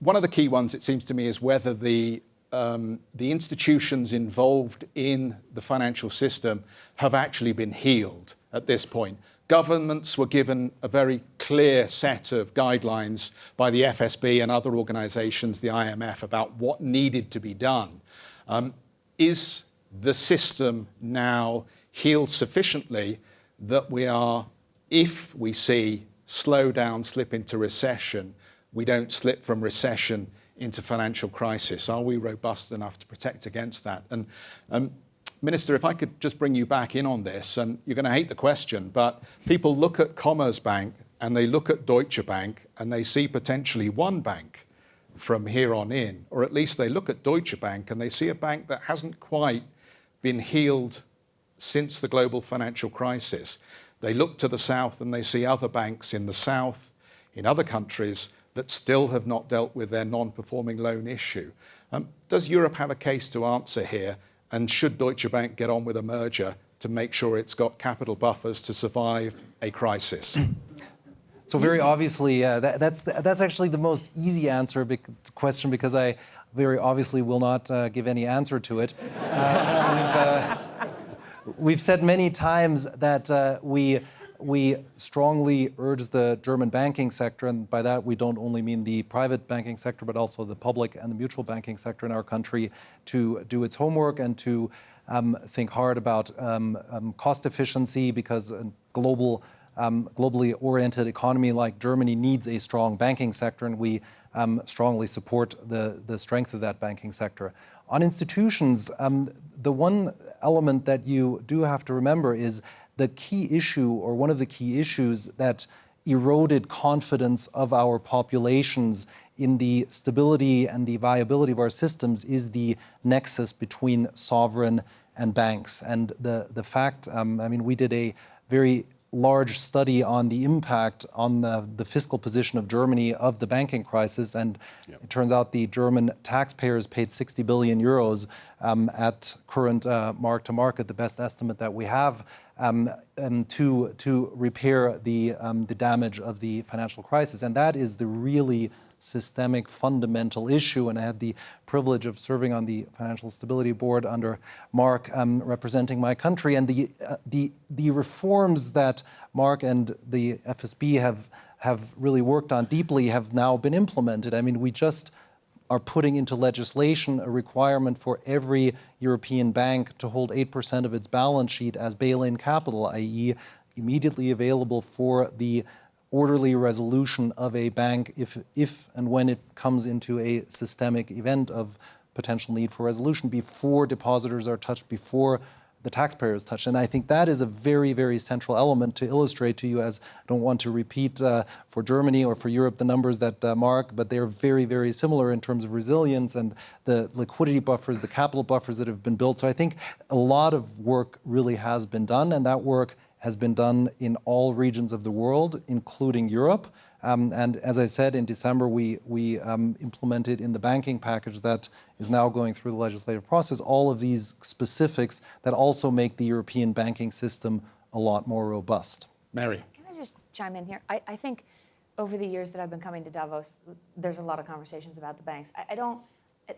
one of the key ones, it seems to me, is whether the um, the institutions involved in the financial system have actually been healed at this point. Governments were given a very clear set of guidelines by the FSB and other organizations, the IMF, about what needed to be done. Um, is the system now healed sufficiently that we are, if we see slowdown slip into recession, we don't slip from recession into financial crisis? Are we robust enough to protect against that? And um, Minister, if I could just bring you back in on this, and you're going to hate the question, but people look at Commerzbank and they look at Deutsche Bank and they see potentially one bank from here on in, or at least they look at Deutsche Bank and they see a bank that hasn't quite been healed since the global financial crisis. They look to the south and they see other banks in the south, in other countries, that still have not dealt with their non performing loan issue. Um, does Europe have a case to answer here? And should Deutsche Bank get on with a merger to make sure it's got capital buffers to survive a crisis? So very obviously, uh, that, that's that's actually the most easy answer question because I very obviously will not uh, give any answer to it. Uh, we've, uh, we've said many times that uh, we we strongly urge the German banking sector, and by that we don't only mean the private banking sector, but also the public and the mutual banking sector in our country, to do its homework and to um, think hard about um, um, cost efficiency because a global, um, globally oriented economy like Germany needs a strong banking sector, and we um, strongly support the, the strength of that banking sector. On institutions, the one element that you do have to remember is the key issue, or one of the key issues that eroded confidence of our populations in the stability and the viability of our systems is the nexus between sovereign and banks. And the, the fact, um, I mean, we did a very large study on the impact on the, the, fiscal position of Germany of the banking crisis, and yep. it turns out the German taxpayers paid 60 billion euros um, at current uh, mark to market, the best estimate that we have, um, um, to to repair the um, the damage of the financial crisis, and that is the really systemic fundamental issue. And I had the privilege of serving on the Financial Stability Board under Mark, um, representing my country. And the, uh, the, the reforms that Mark and the FSB have, have really worked on deeply have now been implemented. I mean, we just are putting into legislation a requirement for every European bank to hold 8% of its balance sheet as bail-in capital, i.e. immediately available for the orderly resolution of a bank if, if and when it comes into a systemic event of potential need for resolution before depositors are touched, before the taxpayer is touched. And I think that is a very, very central element to illustrate to you, as I don't want to repeat uh, for Germany or for Europe the numbers that uh, Mark, but they're very, very similar in terms of resilience and the liquidity buffers, the capital buffers that have been built. So I think a lot of work really has been done, and that work has been done in all regions of the world, including Europe. Um, and as I said, in December, we, we um, implemented in the banking package that is now going through the legislative process all of these specifics that also make the European banking system a lot more robust. Mary. Can I just chime in here? I, I think over the years that I've been coming to Davos, there's a lot of conversations about the banks. I, I don't,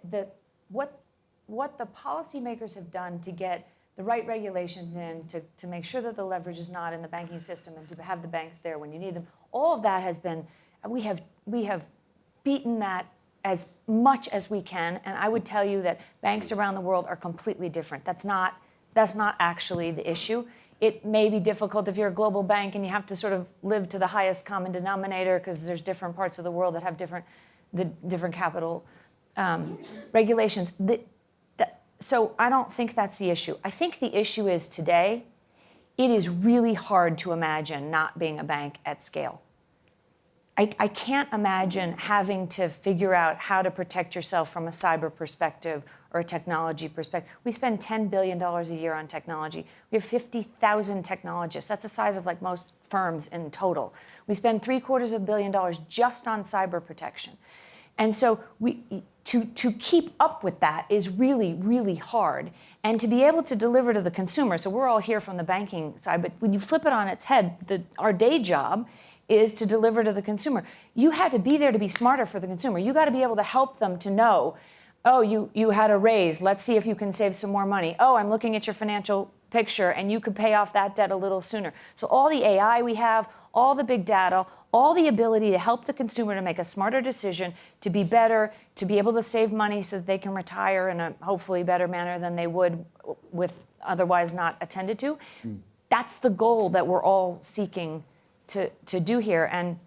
the, what, what the policymakers have done to get the right regulations in to, to make sure that the leverage is not in the banking system and to have the banks there when you need them. All of that has been, we have, we have beaten that as much as we can. And I would tell you that banks around the world are completely different. That's not, that's not actually the issue. It may be difficult if you're a global bank and you have to sort of live to the highest common denominator because there's different parts of the world that have different, the different capital um, regulations. The, so I don't think that's the issue. I think the issue is today, it is really hard to imagine not being a bank at scale. I, I, can't imagine having to figure out how to protect yourself from a cyber perspective or a technology perspective. We spend $10 billion a year on technology. We have 50,000 technologists. That's the size of like most firms in total. We spend three quarters of a billion dollars just on cyber protection. And so we, to, to keep up with that is really, really hard. And to be able to deliver to the consumer, so we're all here from the banking side, but when you flip it on its head, the, our day job is to deliver to the consumer. You had to be there to be smarter for the consumer. You got to be able to help them to know, oh, you, you had a raise. Let's see if you can save some more money. Oh, I'm looking at your financial picture and you could pay off that debt a little sooner. So all the AI we have, all the big data, all the ability to help the consumer to make a smarter decision, to be better, to be able to save money so that they can retire in a hopefully better manner than they would with otherwise not attended to. Mm. That's the goal that we're all seeking to, to do here. And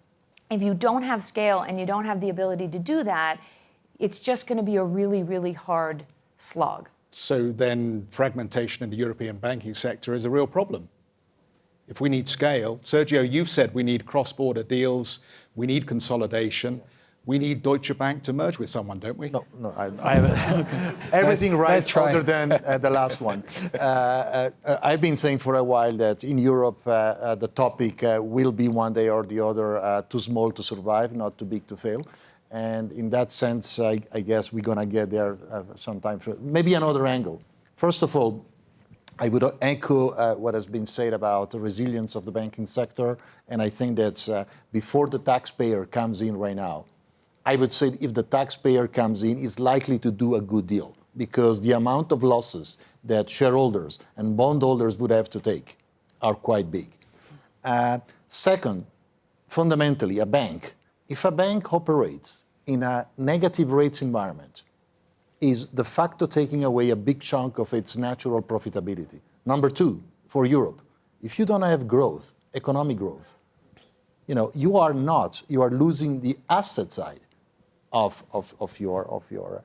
if you don't have scale and you don't have the ability to do that, it's just going to be a really, really hard slog. So then fragmentation in the European banking sector is a real problem if we need scale, Sergio, you've said we need cross-border deals, we need consolidation. We need Deutsche Bank to merge with someone, don't we? No, no, I, I have everything right other than uh, the last one. Uh, uh, I've been saying for a while that in Europe, uh, uh, the topic uh, will be one day or the other too small to survive, not too big to fail. And in that sense, I, I guess we're going to get there sometime. For, maybe another angle. First of all, I would echo uh, what has been said about the resilience of the banking sector, and I think that uh, before the taxpayer comes in right now, I would say if the taxpayer comes in, is likely to do a good deal because the amount of losses that shareholders and bondholders would have to take are quite big. Uh, second, fundamentally, a bank, if a bank operates in a negative rates environment, is de facto taking away a big chunk of its natural profitability. Number two, for Europe, if you don't have growth, economic growth, you know, you are not, you are losing the asset side of, of, of your, of your,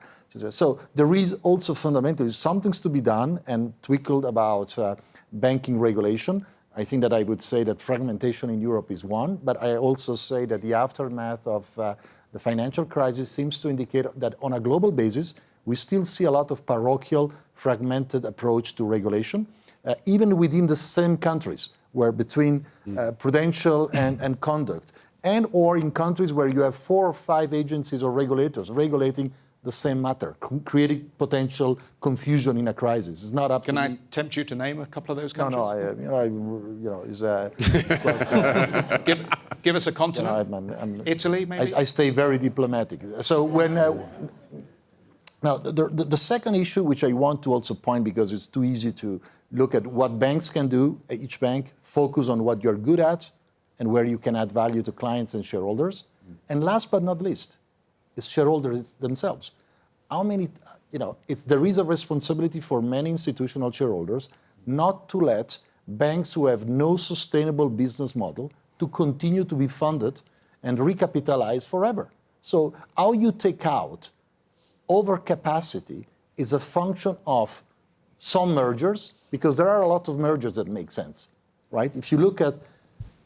so there is also fundamentally something to be done and twickled about uh, banking regulation. I think that I would say that fragmentation in Europe is one, but I also say that the aftermath of uh, the financial crisis seems to indicate that on a global basis, we still see a lot of parochial, fragmented approach to regulation, uh, even within the same countries, where between uh, prudential and, and conduct, and or in countries where you have four or five agencies or regulators regulating the same matter, creating potential confusion in a crisis. It's not up Can I me. tempt you to name a couple of those countries? no, I, uh, you know, I, you know, is, uh, uh, give, give us a you know, continent. I'm, I'm, Italy, maybe? I, I stay very diplomatic. So when uh, now the, the, the second issue, which I want to also point because it's too easy to look at what banks can do. Each bank focus on what you're good at and where you can add value to clients and shareholders. And last but not least, is shareholders themselves. How many, you know, it's, there is a responsibility for many institutional shareholders not to let banks who have no sustainable business model to continue to be funded and recapitalized forever. So how you take out overcapacity is a function of some mergers, because there are a lot of mergers that make sense, right? If you look at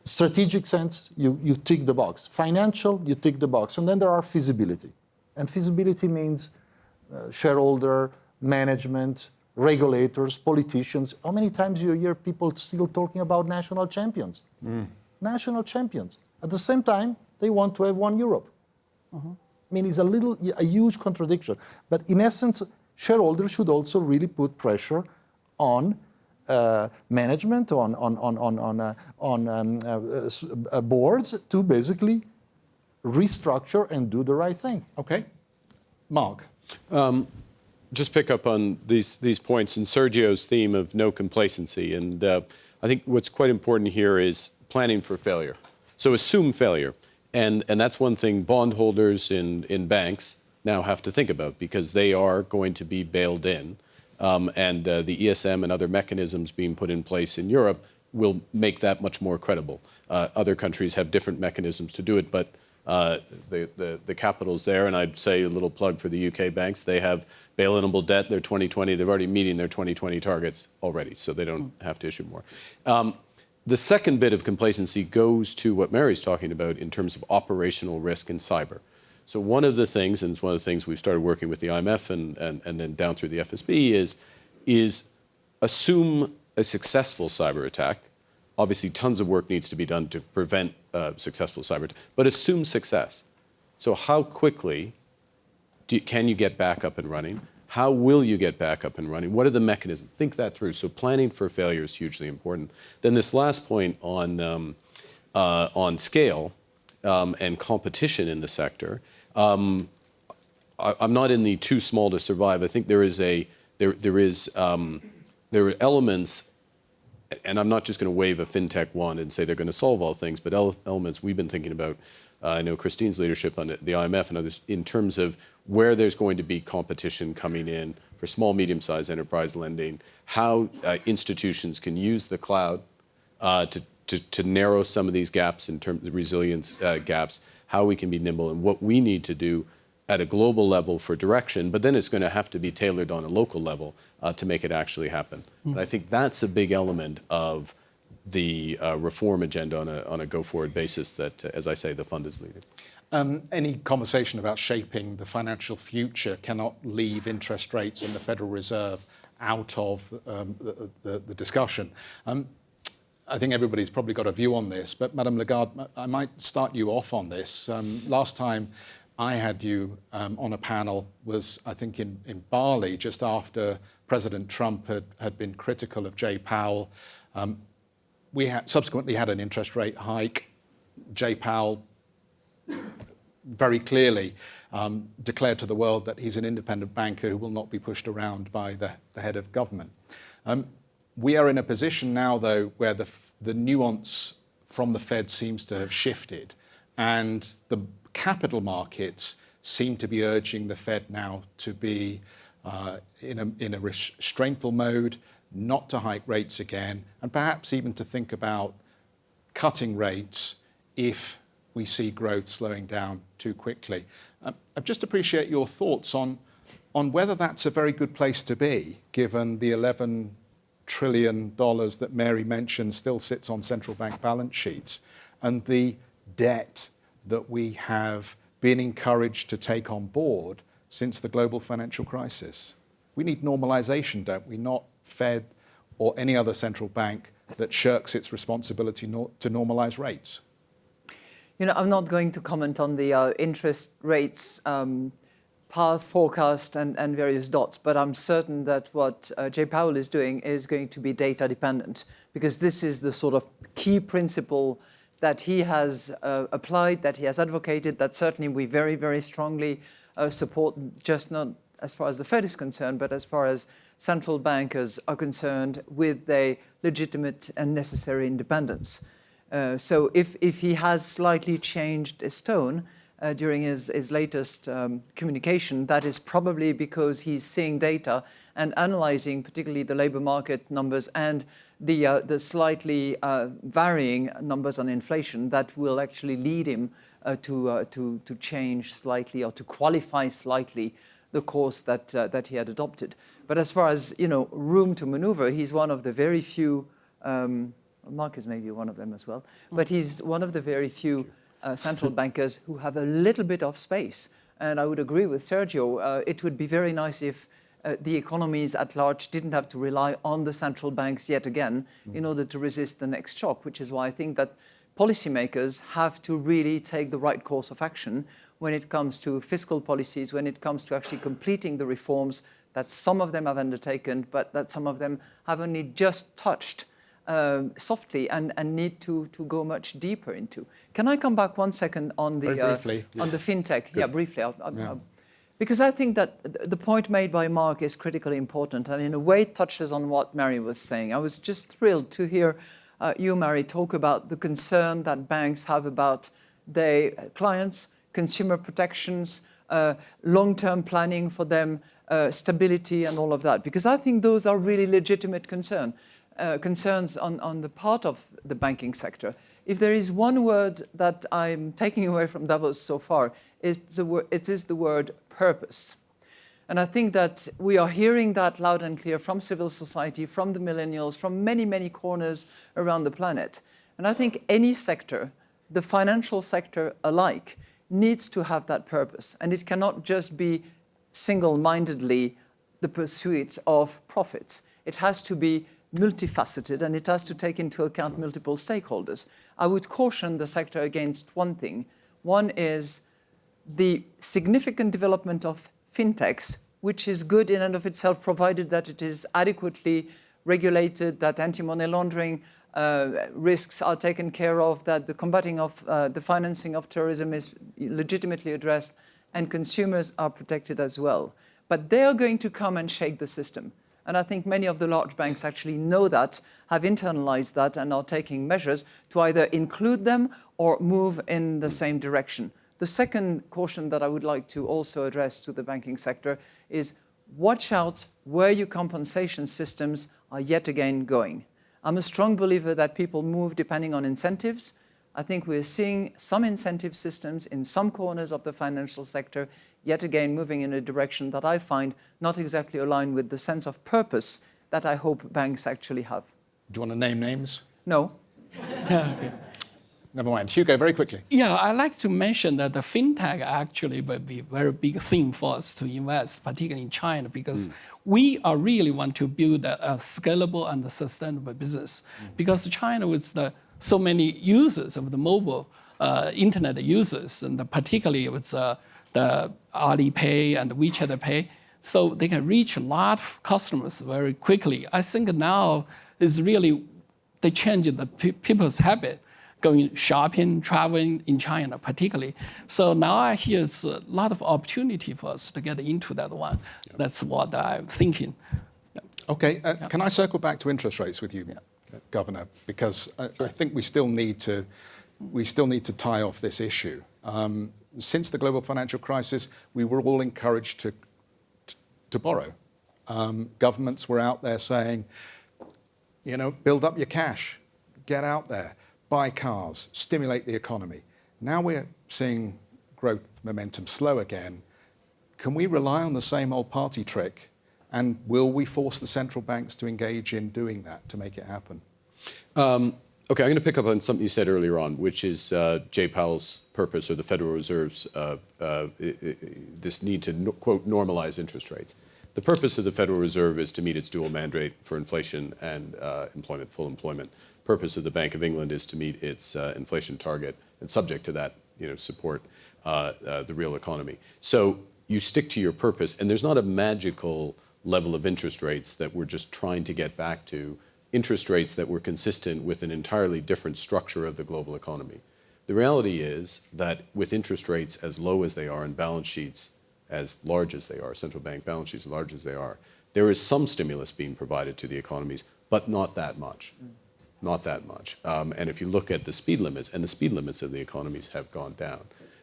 strategic sense, you, you tick the box. Financial, you tick the box. And then there are feasibility. And feasibility means uh, shareholder, management, regulators, politicians. How many times do you hear people still talking about national champions? National champions. At the same time, they want to have one Europe. I mean, it's a little, a huge contradiction. But in essence, shareholders should also really put pressure on management, on, on, on, on, on, uh, on um, uh, uh, boards to basically restructure and do the right thing. Okay. Mark. just pick up on these these points and Sergio's theme of no complacency. And uh, I think what's quite important here is planning for failure. So assume failure, and and that's one thing bondholders in in banks now have to think about because they are going to be bailed in, um, and uh, the ESM and other mechanisms being put in place in Europe will make that much more credible. Uh, other countries have different mechanisms to do it, but uh, the, the, the capital's there, and I'd say a little plug for the UK banks. They have bail-inable debt. They're 2020. They're already meeting their 2020 targets already, so they don't have to issue more. Um, the second bit of complacency goes to what Mary's talking about in terms of operational risk and cyber. So one of the things, and it's one of the things we've started working with the IMF and, and, and then down through the FSB, is, is assume a successful cyber attack. Obviously, tons of work needs to be done to prevent successful cyber attack, but assume success. So how quickly do, can you get back up and running? How will you get back up and running? What are the mechanisms? Think that through. So planning for failure is hugely important. Then this last point on, um, uh, on scale um, and competition in the sector, um, I, I'm not in the too small to survive. I think there is a there there is um, there are elements, and I'm not just going to wave a fintech wand and say they're going to solve all things, but el- elements we've been thinking about. Uh, I know Christine's leadership on the the IMF and others in terms of where there's going to be competition coming in for small, medium-sized enterprise lending, how uh, institutions can use the cloud uh, to, to, to narrow some of these gaps in terms of resilience uh, gaps, how we can be nimble, and what we need to do at a global level for direction, but then it's going to have to be tailored on a local level uh, to make it actually happen. And I think that's a big element of the uh, reform agenda on a, on a go-forward basis that, uh, as I say, the fund is leading. Um, any conversation about shaping the financial future cannot leave interest rates and the Federal Reserve out of um, the, the, the discussion. Um, I think everybody's probably got a view on this, but Madame Lagarde, I might start you off on this. Um, last time I had you um, on a panel was, I think, in, in Bali just after President Trump had, had been critical of Jay Powell. Um, we had, subsequently had an interest rate hike. Jay Powell very clearly um, declared to the world that he's an independent banker who will not be pushed around by the, the head of government. Um, we are in a position now, though, where the, the nuance from the Fed seems to have shifted, and the capital markets seem to be urging the Fed now to be uh, in, a, in a restraintful mode, not to hike rates again, and perhaps even to think about cutting rates if we see growth slowing down too quickly. Um, I just appreciate your thoughts on, on whether that's a very good place to be, given the 11 trillion dollars that Mary mentioned still sits on central bank balance sheets, and the debt that we have been encouraged to take on board since the global financial crisis. We need normalization, don't we? Not Fed or any other central bank that shirks its responsibility to normalize rates. You know, I'm not going to comment on the uh, interest rates um, path forecast and, and various dots, but I'm certain that what uh, Jay Powell is doing is going to be data dependent because this is the sort of key principle that he has uh, applied, that he has advocated, that certainly we very, very strongly uh, support, just not as far as the Fed is concerned, but as far as central bankers are concerned with their legitimate and necessary independence. Uh, so if, if he has slightly changed his tone uh, during his, his latest um, communication, that is probably because he's seeing data and analyzing particularly the labor market numbers and the, uh, the slightly uh, varying numbers on inflation that will actually lead him uh, to, to, to change slightly or to qualify slightly the course that, that he had adopted. But as far as you know, room to maneuver, he's one of the very few um, Mark is maybe one of them as well, but he's one of the very few uh, central bankers who have a little bit of space. And I would agree with Sergio, uh, it would be very nice if uh, the economies at large didn't have to rely on the central banks yet again mm. in order to resist the next shock, which is why I think that policymakers have to really take the right course of action when it comes to fiscal policies, when it comes to actually completing the reforms that some of them have undertaken, but that some of them have only just touched um, softly and, and need to, to go much deeper into. Can I come back one second on the, uh, on the fintech? Good. Yeah, briefly. I'll, I'll, yeah. I'll, because I think that the point made by Mark is critically important and in a way touches on what Mary was saying. I was just thrilled to hear uh, you, Mary, talk about the concern that banks have about their clients, consumer protections, uh, long-term planning for them, uh, stability and all of that, because I think those are really legitimate concern uh, concerns on, on the part of the banking sector. If there is one word that I'm taking away from Davos so far, it's the it is the word purpose. And I think that we are hearing that loud and clear from civil society, from the millennials, from many, many corners around the planet. And I think any sector, the financial sector alike, needs to have that purpose. And it cannot just be single-mindedly the pursuit of profits. It has to be multifaceted and it has to take into account multiple stakeholders. I would caution the sector against one thing. One is the significant development of fintechs, which is good in and of itself, provided that it is adequately regulated, that anti-money laundering uh, risks are taken care of, that the combating of uh, the financing of terrorism is legitimately addressed, and consumers are protected as well. But they are going to come and shake the system. And I think many of the large banks actually know that, have internalized that, and are taking measures to either include them or move in the same direction. The second caution that I would like to also address to the banking sector is watch out where your compensation systems are yet again going. I'm a strong believer that people move depending on incentives. I think we're seeing some incentive systems in some corners of the financial sector yet again moving in a direction that I find not exactly aligned with the sense of purpose that I hope banks actually have. Do you want to name names? No. okay. Never mind. Hugo, very quickly. Yeah, I like to mention that the fintech actually will be a very big thing for us to invest, particularly in China, because mm. we are really want to build a, a scalable and a sustainable business. Mm. Because China with the so many users of the mobile uh, internet users, and particularly with uh, the Alipay and WeChat Pay, so they can reach a lot of customers very quickly. I think now is really they change the people's habit going shopping, traveling in China particularly. So now I hear a lot of opportunity for us to get into that one. That's what I'm thinking. Okay, uh, can I circle back to interest rates with you, Governor? Because I, I think we still need to we still need to tie off this issue. Um, since the global financial crisis, we were all encouraged to to, to borrow. Um, governments were out there saying, you know, build up your cash, get out there, buy cars, stimulate the economy. Now we're seeing growth momentum slow again. Can we rely on the same old party trick? And will we force the central banks to engage in doing that to make it happen? Um, okay, I'm going to pick up on something you said earlier on, which is uh, Jay Powell's purpose or the Federal Reserve's uh, uh, this need to no, quote normalize interest rates. The purpose of the Federal Reserve is to meet its dual mandate for inflation and uh, employment, full employment. Purpose of the Bank of England is to meet its uh, inflation target and subject to that, you know, support uh, the real economy. So you stick to your purpose, and there's not a magical level of interest rates that we're just trying to get back to interest rates that were consistent with an entirely different structure of the global economy. The reality is that with interest rates as low as they are and balance sheets as large as they are, central bank balance sheets as large as they are, there is some stimulus being provided to the economies, but not that much. Not that much. Um, and if you look at the speed limits, and the speed limits of the economies have gone down.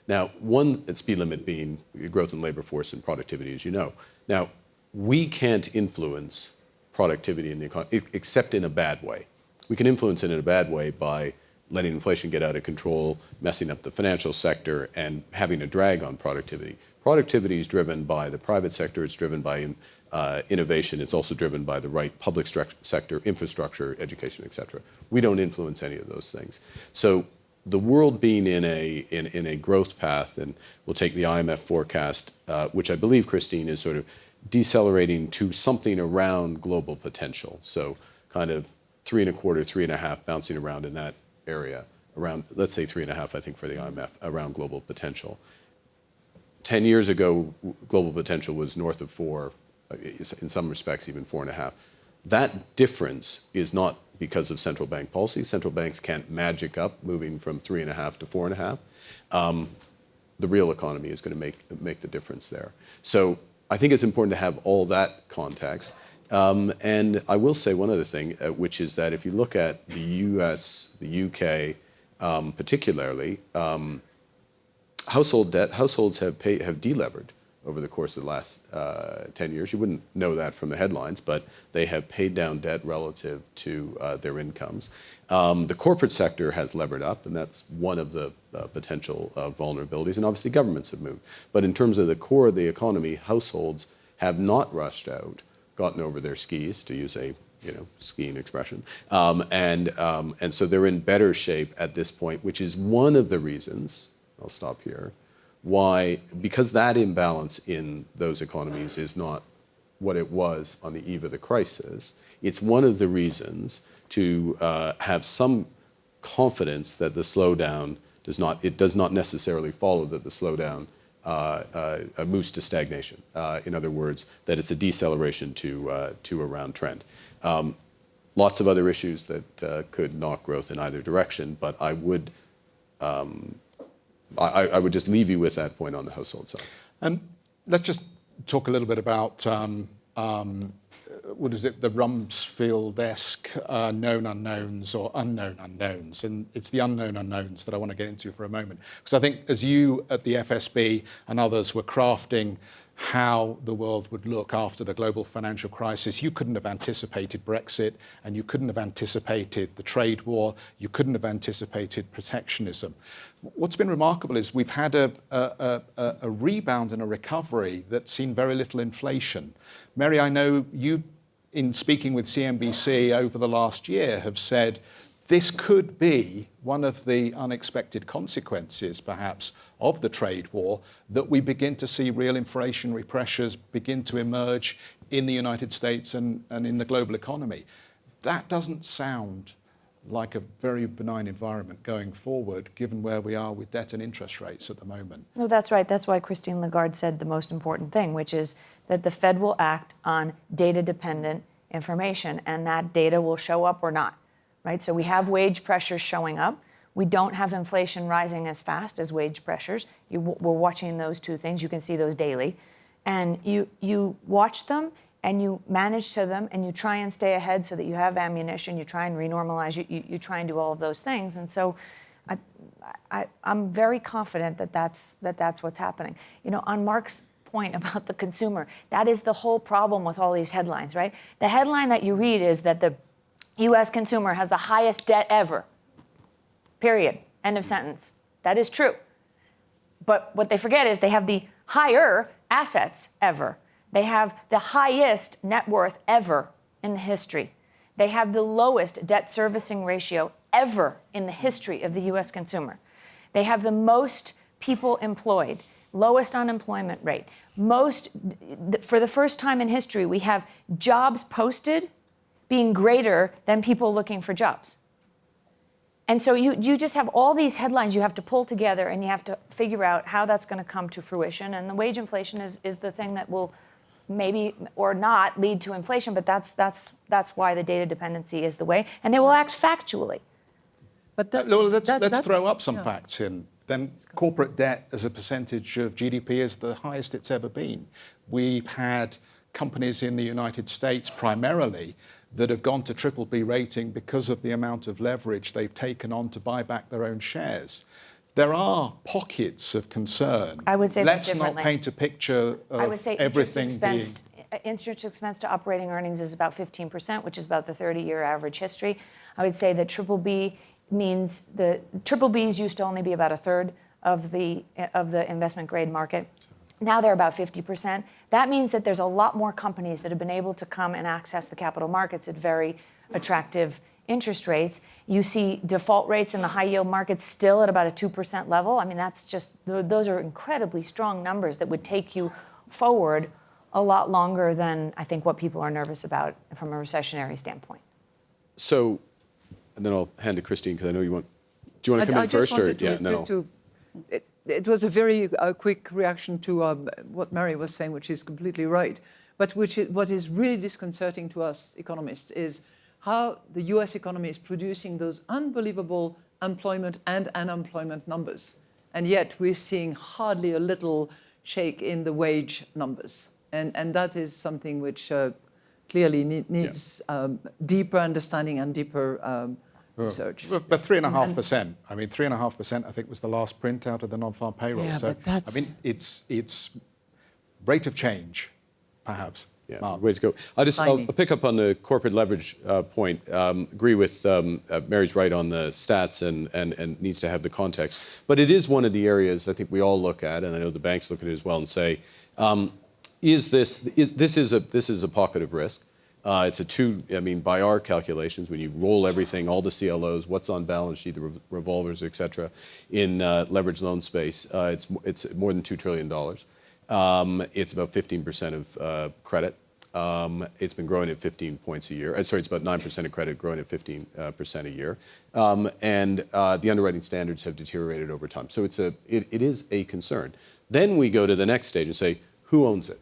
Now, one speed limit being growth in labor force and productivity, as you know. Now, we can't influence productivity in the economy, except in a bad way. We can influence it in a bad way by letting inflation get out of control, messing up the financial sector, and having a drag on productivity. Productivity is driven by the private sector, it's driven by uh, innovation, it's also driven by the right public sector, infrastructure, education, et cetera. We don't influence any of those things. So the world being in a, in, in a growth path, and we'll take the IMF forecast, uh, which I believe, Christine, is sort of decelerating to something around global potential. So kind of three and a quarter, three and a half, bouncing around in that area, around, let's say three and a half, I think, for the IMF, around global potential. 10 years ago, global potential was north of four, in some respects, even four and a half. That difference is not because of central bank policy. Central banks can't magic up moving from three and a half to four and a half. Um, the real economy is going to make, make the difference there. So I think it's important to have all that context. Um, and I will say one other thing, uh, which is that if you look at the US, the UK, um, particularly, um, household debt, households have, pay, have delevered over the course of the last uh, 10 years. You wouldn't know that from the headlines, but they have paid down debt relative to uh, their incomes. Um, the corporate sector has levered up, and that's one of the uh, potential uh, vulnerabilities. And obviously, governments have moved. But in terms of the core of the economy, households have not rushed out, gotten over their skis, to use a you know skiing expression, um, and um, and so they're in better shape at this point, which is one of the reasons. I'll stop here. Why? Because that imbalance in those economies is not what it was on the eve of the crisis. It's one of the reasons to uh, have some confidence that the slowdown does not, it does not necessarily follow that the slowdown uh, uh, moves to stagnation. Uh, in other words, that it's a deceleration to, uh, to a round trend. Um, lots of other issues that uh, could knock growth in either direction, but I would, um, I, I would just leave you with that point on the household side. And let's just talk a little bit about um, um, what is it, the Rumsfeld-esque uh, known unknowns or unknown unknowns. And it's the unknown unknowns that I want to get into for a moment. Because I think as you at the FSB and others were crafting how the world would look after the global financial crisis. You couldn't have anticipated Brexit and you couldn't have anticipated the trade war. You couldn't have anticipated protectionism. What's been remarkable is we've had a, a, a, a rebound and a recovery that's seen very little inflation. Mary, I know you, in speaking with CNBC over the last year, have said this could be one of the unexpected consequences, perhaps, of the trade war, that we begin to see real inflationary pressures begin to emerge in the United States and, and in the global economy. That doesn't sound like a very benign environment going forward, given where we are with debt and interest rates at the moment. No, that's right. That's why Christine Lagarde said the most important thing, which is that the Fed will act on data dependent information and that data will show up or not, right? So we have wage pressures showing up. We don't have inflation rising as fast as wage pressures. You, we're watching those two things. You can see those daily. And you, you watch them and you manage to them and you try and stay ahead so that you have ammunition. You try and renormalize. You, you, you try and do all of those things. And so I, I, I'm very confident that that's, that that's what's happening. You know, on Mark's point about the consumer, that is the whole problem with all these headlines, right? The headline that you read is that the US consumer has the highest debt ever. Period. End of sentence. That is true. But what they forget is they have the higher assets ever. They have the highest net worth ever in the history. They have the lowest debt servicing ratio ever in the history of the US consumer. They have the most people employed, lowest unemployment rate. Most for the first time in history we have jobs posted being greater than people looking for jobs. And so you, you just have all these headlines you have to pull together and you have to figure out how that's going to come to fruition. And the wage inflation is, is the thing that will maybe or not lead to inflation, but that's, that's, that's why the data dependency is the way. And they will act factually. But that's, well, let's, that- let's that's- throw up some yeah. facts in. Then corporate debt as a percentage of GDP is the highest it's ever been. We've had companies in the United States primarily that have gone to triple B rating because of the amount of leverage they've taken on to buy back their own shares. There are pockets of concern. I would say Let's not paint a picture of I would say everything interest being expense, uh, interest expense to operating earnings is about 15%, which is about the 30-year average history. I would say that triple B means the triple Bs used to only be about a third of the of the investment grade market. Now they're about 50%. That means that there's a lot more companies that have been able to come and access the capital markets at very attractive interest rates. You see default rates in the high yield markets still at about a 2% level. I mean, that's just, those are incredibly strong numbers that would take you forward a lot longer than I think what people are nervous about from a recessionary standpoint. So, and then I'll hand to Christine because I know you want. Do you want to come I, in I just first, or wanted to, yeah, to, no? to- it, it was a very uh, quick reaction to um, what Mary was saying, which is completely right. But which is, what is really disconcerting to us economists is how the U.S. economy is producing those unbelievable employment and unemployment numbers, and yet we're seeing hardly a little shake in the wage numbers, and and that is something which uh, clearly ne- needs um, deeper understanding and deeper um, research. But, but three and a half percent. I mean, three and a half percent. I think was the last print out of the non-farm payroll. Yeah, so but that's- I mean, it's it's rate of change, perhaps. Yeah, Mark. way to go. I'll just I'll Tiny. pick up on the corporate leverage uh, point. Um, agree with um, uh, Mary's right on the stats and, and, and needs to have the context. But it is one of the areas I think we all look at, and I know the banks look at it as well, and say, um, is this is, this is a this is a pocket of risk. Uh, it's a two. I mean, by our calculations, when you roll everything, all the CLOs, what's on balance sheet, the rev- revolvers, et cetera, in uh, leverage loan space, uh, it's it's more than two trillion dollars. Um, it's about 15% of uh, credit. Um, it's been growing at 15 points a year. Uh, sorry, it's about 9% of credit growing at 15% uh, a year. Um, and the underwriting standards have deteriorated over time. So it's a, it, it is a concern. Then we go to the next stage and say, who owns it?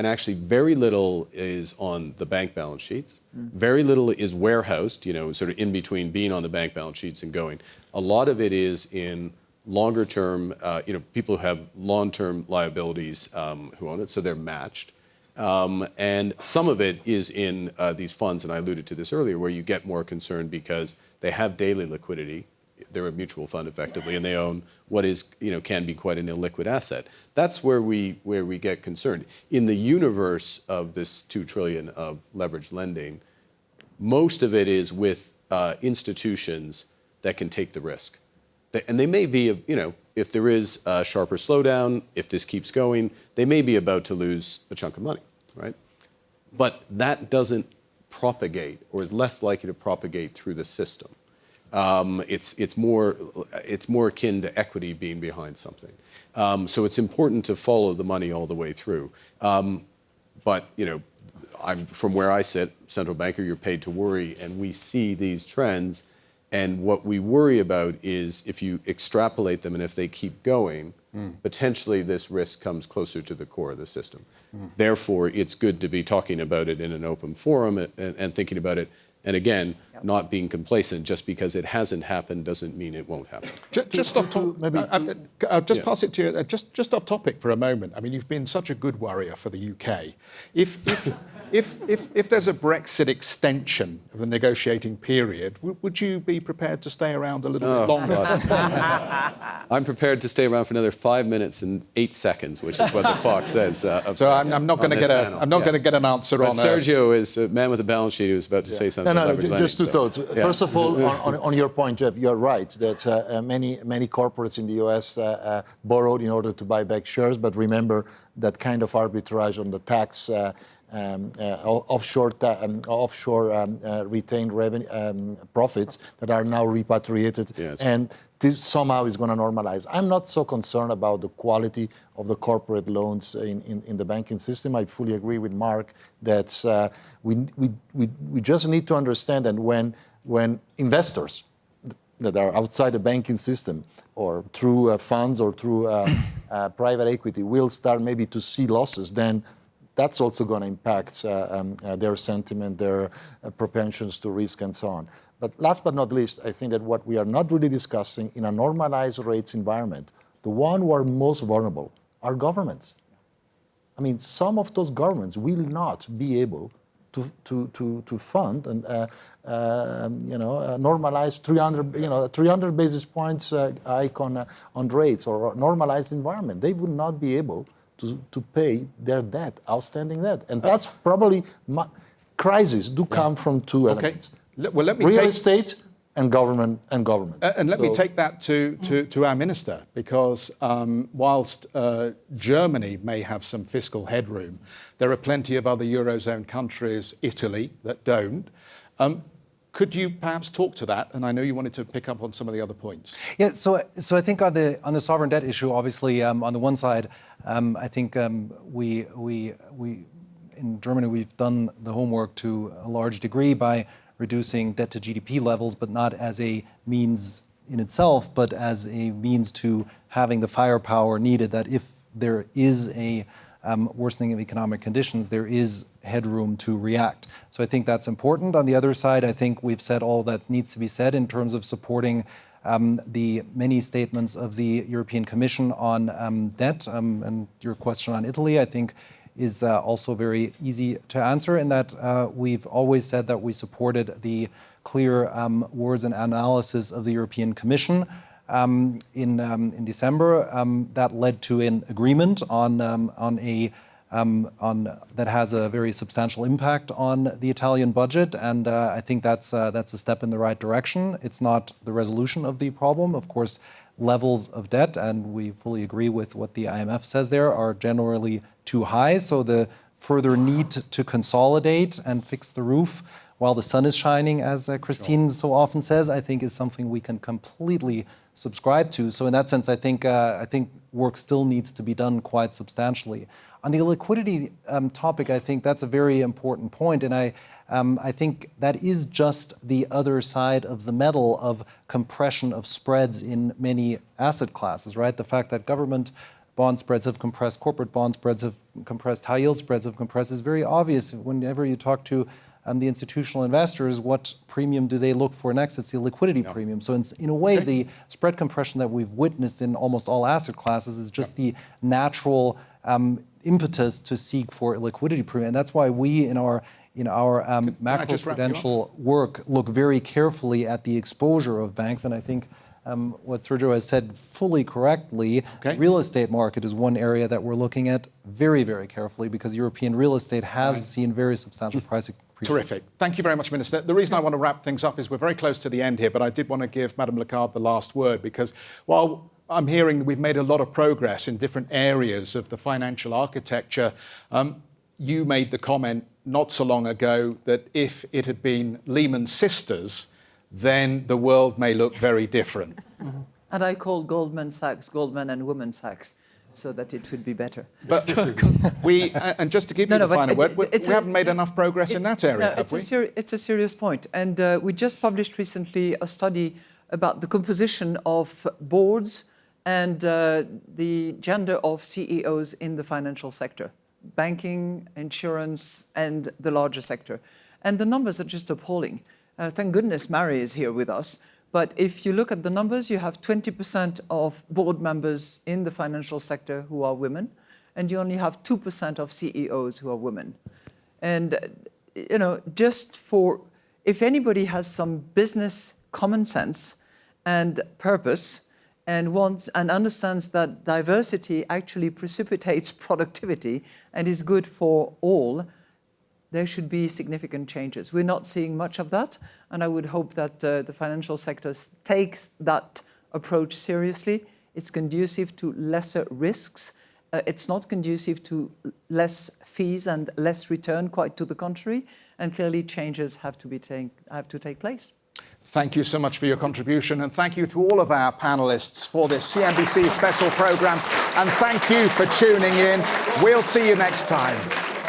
And actually, very little is on the bank balance sheets. Very little is warehoused, you know, sort of in between being on the bank balance sheets and going. A lot of it is in longer term, uh, you know, people who have long term liabilities um, who own it, so they're matched. Um, and some of it is in uh, these funds, and I alluded to this earlier, where you get more concerned because they have daily liquidity. They're a mutual fund effectively, and they own what is, you know, can be quite an illiquid asset. That's where we where we get concerned. In the universe of this two trillion of leveraged lending, most of it is with uh, institutions that can take the risk. And they may be, you know, if there is a sharper slowdown, if this keeps going, they may be about to lose a chunk of money, right? But that doesn't propagate or is less likely to propagate through the system. Um, it's, it's, more, it's more akin to equity being behind something. Um, so it's important to follow the money all the way through. Um, but, you know, I'm from where I sit, central banker, you're paid to worry, and we see these trends. And what we worry about is if you extrapolate them and if they keep going, potentially this risk comes closer to the core of the system. Therefore, it's good to be talking about it in an open forum and, and thinking about it. And again, not being complacent just because it hasn't happened doesn't mean it won't happen. Ju- Just off topic, maybe uh, uh, I'll just Yeah. pass it to you. uh, Just, just off topic for a moment. I mean, you've been such a good warrior for the UK. If, if, if, if, if there's a Brexit extension of the negotiating period, w- would you be prepared to stay around a little Oh, bit longer? I'm prepared to stay around for another five minutes and eight seconds, which is what the clock says. Uh, of- So I'm, I'm not going to get a, panel. I'm not Yeah. going to get an answer But on. uh, Sergio is a man with a balance sheet who was about to say something. No, no, no, leverage just two so- thoughts. yeah. First of all, on, on, on your point, Jeff, you're right that uh, uh, many many corporates in the U.S. Uh, uh, borrowed in order to buy back shares, but remember that kind of arbitrage on the tax. Offshore, offshore retained revenue um, profits that are now repatriated, Yes. and this somehow is going to normalize. I'm not so concerned about the quality of the corporate loans in, in, in the banking system. I fully agree with Mark that uh, we, we, we, we just need to understand that when, when investors that are outside the banking system or through uh, funds or through uh, private equity will start maybe to see losses, then that's also going to impact uh, um, uh, their sentiment, their uh, propensions to risk, and so on. But last but not least, I think that what we are not really discussing in a normalized rates environment, the one who are most vulnerable are governments. I mean, some of those governments will not be able to, to, to, to fund and uh, um, you know uh, normalize 300 you know 300 basis points uh, hike on uh, on rates or normalized environment. They would not be able to, to pay their debt, outstanding debt, and that's probably my, crises do come from two Okay. elements: Le- well, let me real take- estate and government and government. Uh, and let me take that to, to, to our minister, because um, whilst uh, Germany may have some fiscal headroom, there are plenty of other Eurozone countries, Italy, that don't. Um, could you perhaps talk to that? And I know you wanted to pick up on some of the other points. Yeah, so so I think on the on the sovereign debt issue, obviously, um, on the one side, um, I think um, we we we in Germany we've done the homework to a large degree by reducing debt to GDP levels, but not as a means in itself, but as a means to having the firepower needed that if there is a um, worsening of economic conditions, there is headroom to react. So I think that's important. On the other side, I think we've said all that needs to be said in terms of supporting um, the many statements of the European Commission on um, debt. Um, and your question on Italy, I think, is uh, also very easy to answer in that uh, we've always said that we supported the clear um, words and analysis of the European Commission um, in, um, in December. Um, that led to an agreement on, um, on a um, on, that has a very substantial impact on the Italian budget, and uh, I think that's uh, that's a step in the right direction. It's not the resolution of the problem, of course. Levels of debt, and we fully agree with what the IMF says there, are generally too high. So the further need to consolidate and fix the roof while the sun is shining, as uh, Christine so often says, I think is something we can completely subscribe to. So in that sense, I think uh, I think work still needs to be done quite substantially. On the liquidity um, topic, I think that's a very important point, and I um, I think that is just the other side of the medal of compression of spreads in many asset classes, right? The fact that government bond spreads have compressed, corporate bond spreads have compressed, high yield spreads have compressed is very obvious whenever you talk to um, the institutional investors, what premium do they look for next? It's the liquidity premium. So in, in a way, the spread compression that we've witnessed in almost all asset classes is just the natural um, impetus to seek for liquidity premium. And that's why we in our in our um, I just wrap you up? macroprudential work look very carefully at the exposure of banks. And I think um, what Sergio has said fully correctly, Okay. real estate market is one area that we're looking at very, very carefully because European real estate has seen very substantial price. Terrific. Thank you very much, Minister. The reason I want to wrap things up is we're very close to the end here, but I did want to give Madame Lagarde the last word because while I'm hearing that we've made a lot of progress in different areas of the financial architecture, um, you made the comment not so long ago that if it had been Lehman Sisters, then the world may look very different. And I call Goldman Sachs Goldman and Women Sachs so that it would be better. But we, and just to give you No, no, the final it- word, we, we haven't made enough progress in that area, no, have it's we? A it's a serious point. And uh, we just published recently a study about the composition of boards and uh, the gender of CEOs in the financial sector, banking, insurance, and the larger sector. And the numbers are just appalling. Uh, thank goodness Mary is here with us. But if you look at the numbers, you have 20% of board members in the financial sector who are women, and you only have 2% of CEOs who are women. And, you know, just for, if anybody has some business common sense and purpose and wants and understands that diversity actually precipitates productivity and is good for all, there should be significant changes. We're not seeing much of that, and I would hope that uh, the financial sector takes that approach seriously. It's conducive to lesser risks. Uh, it's not conducive to less fees and less return, quite to the contrary. And clearly, changes have to be take, have to take place. Thank you so much for your contribution, and thank you to all of our panelists for this CNBC special program. And thank you for tuning in. We'll see you next time.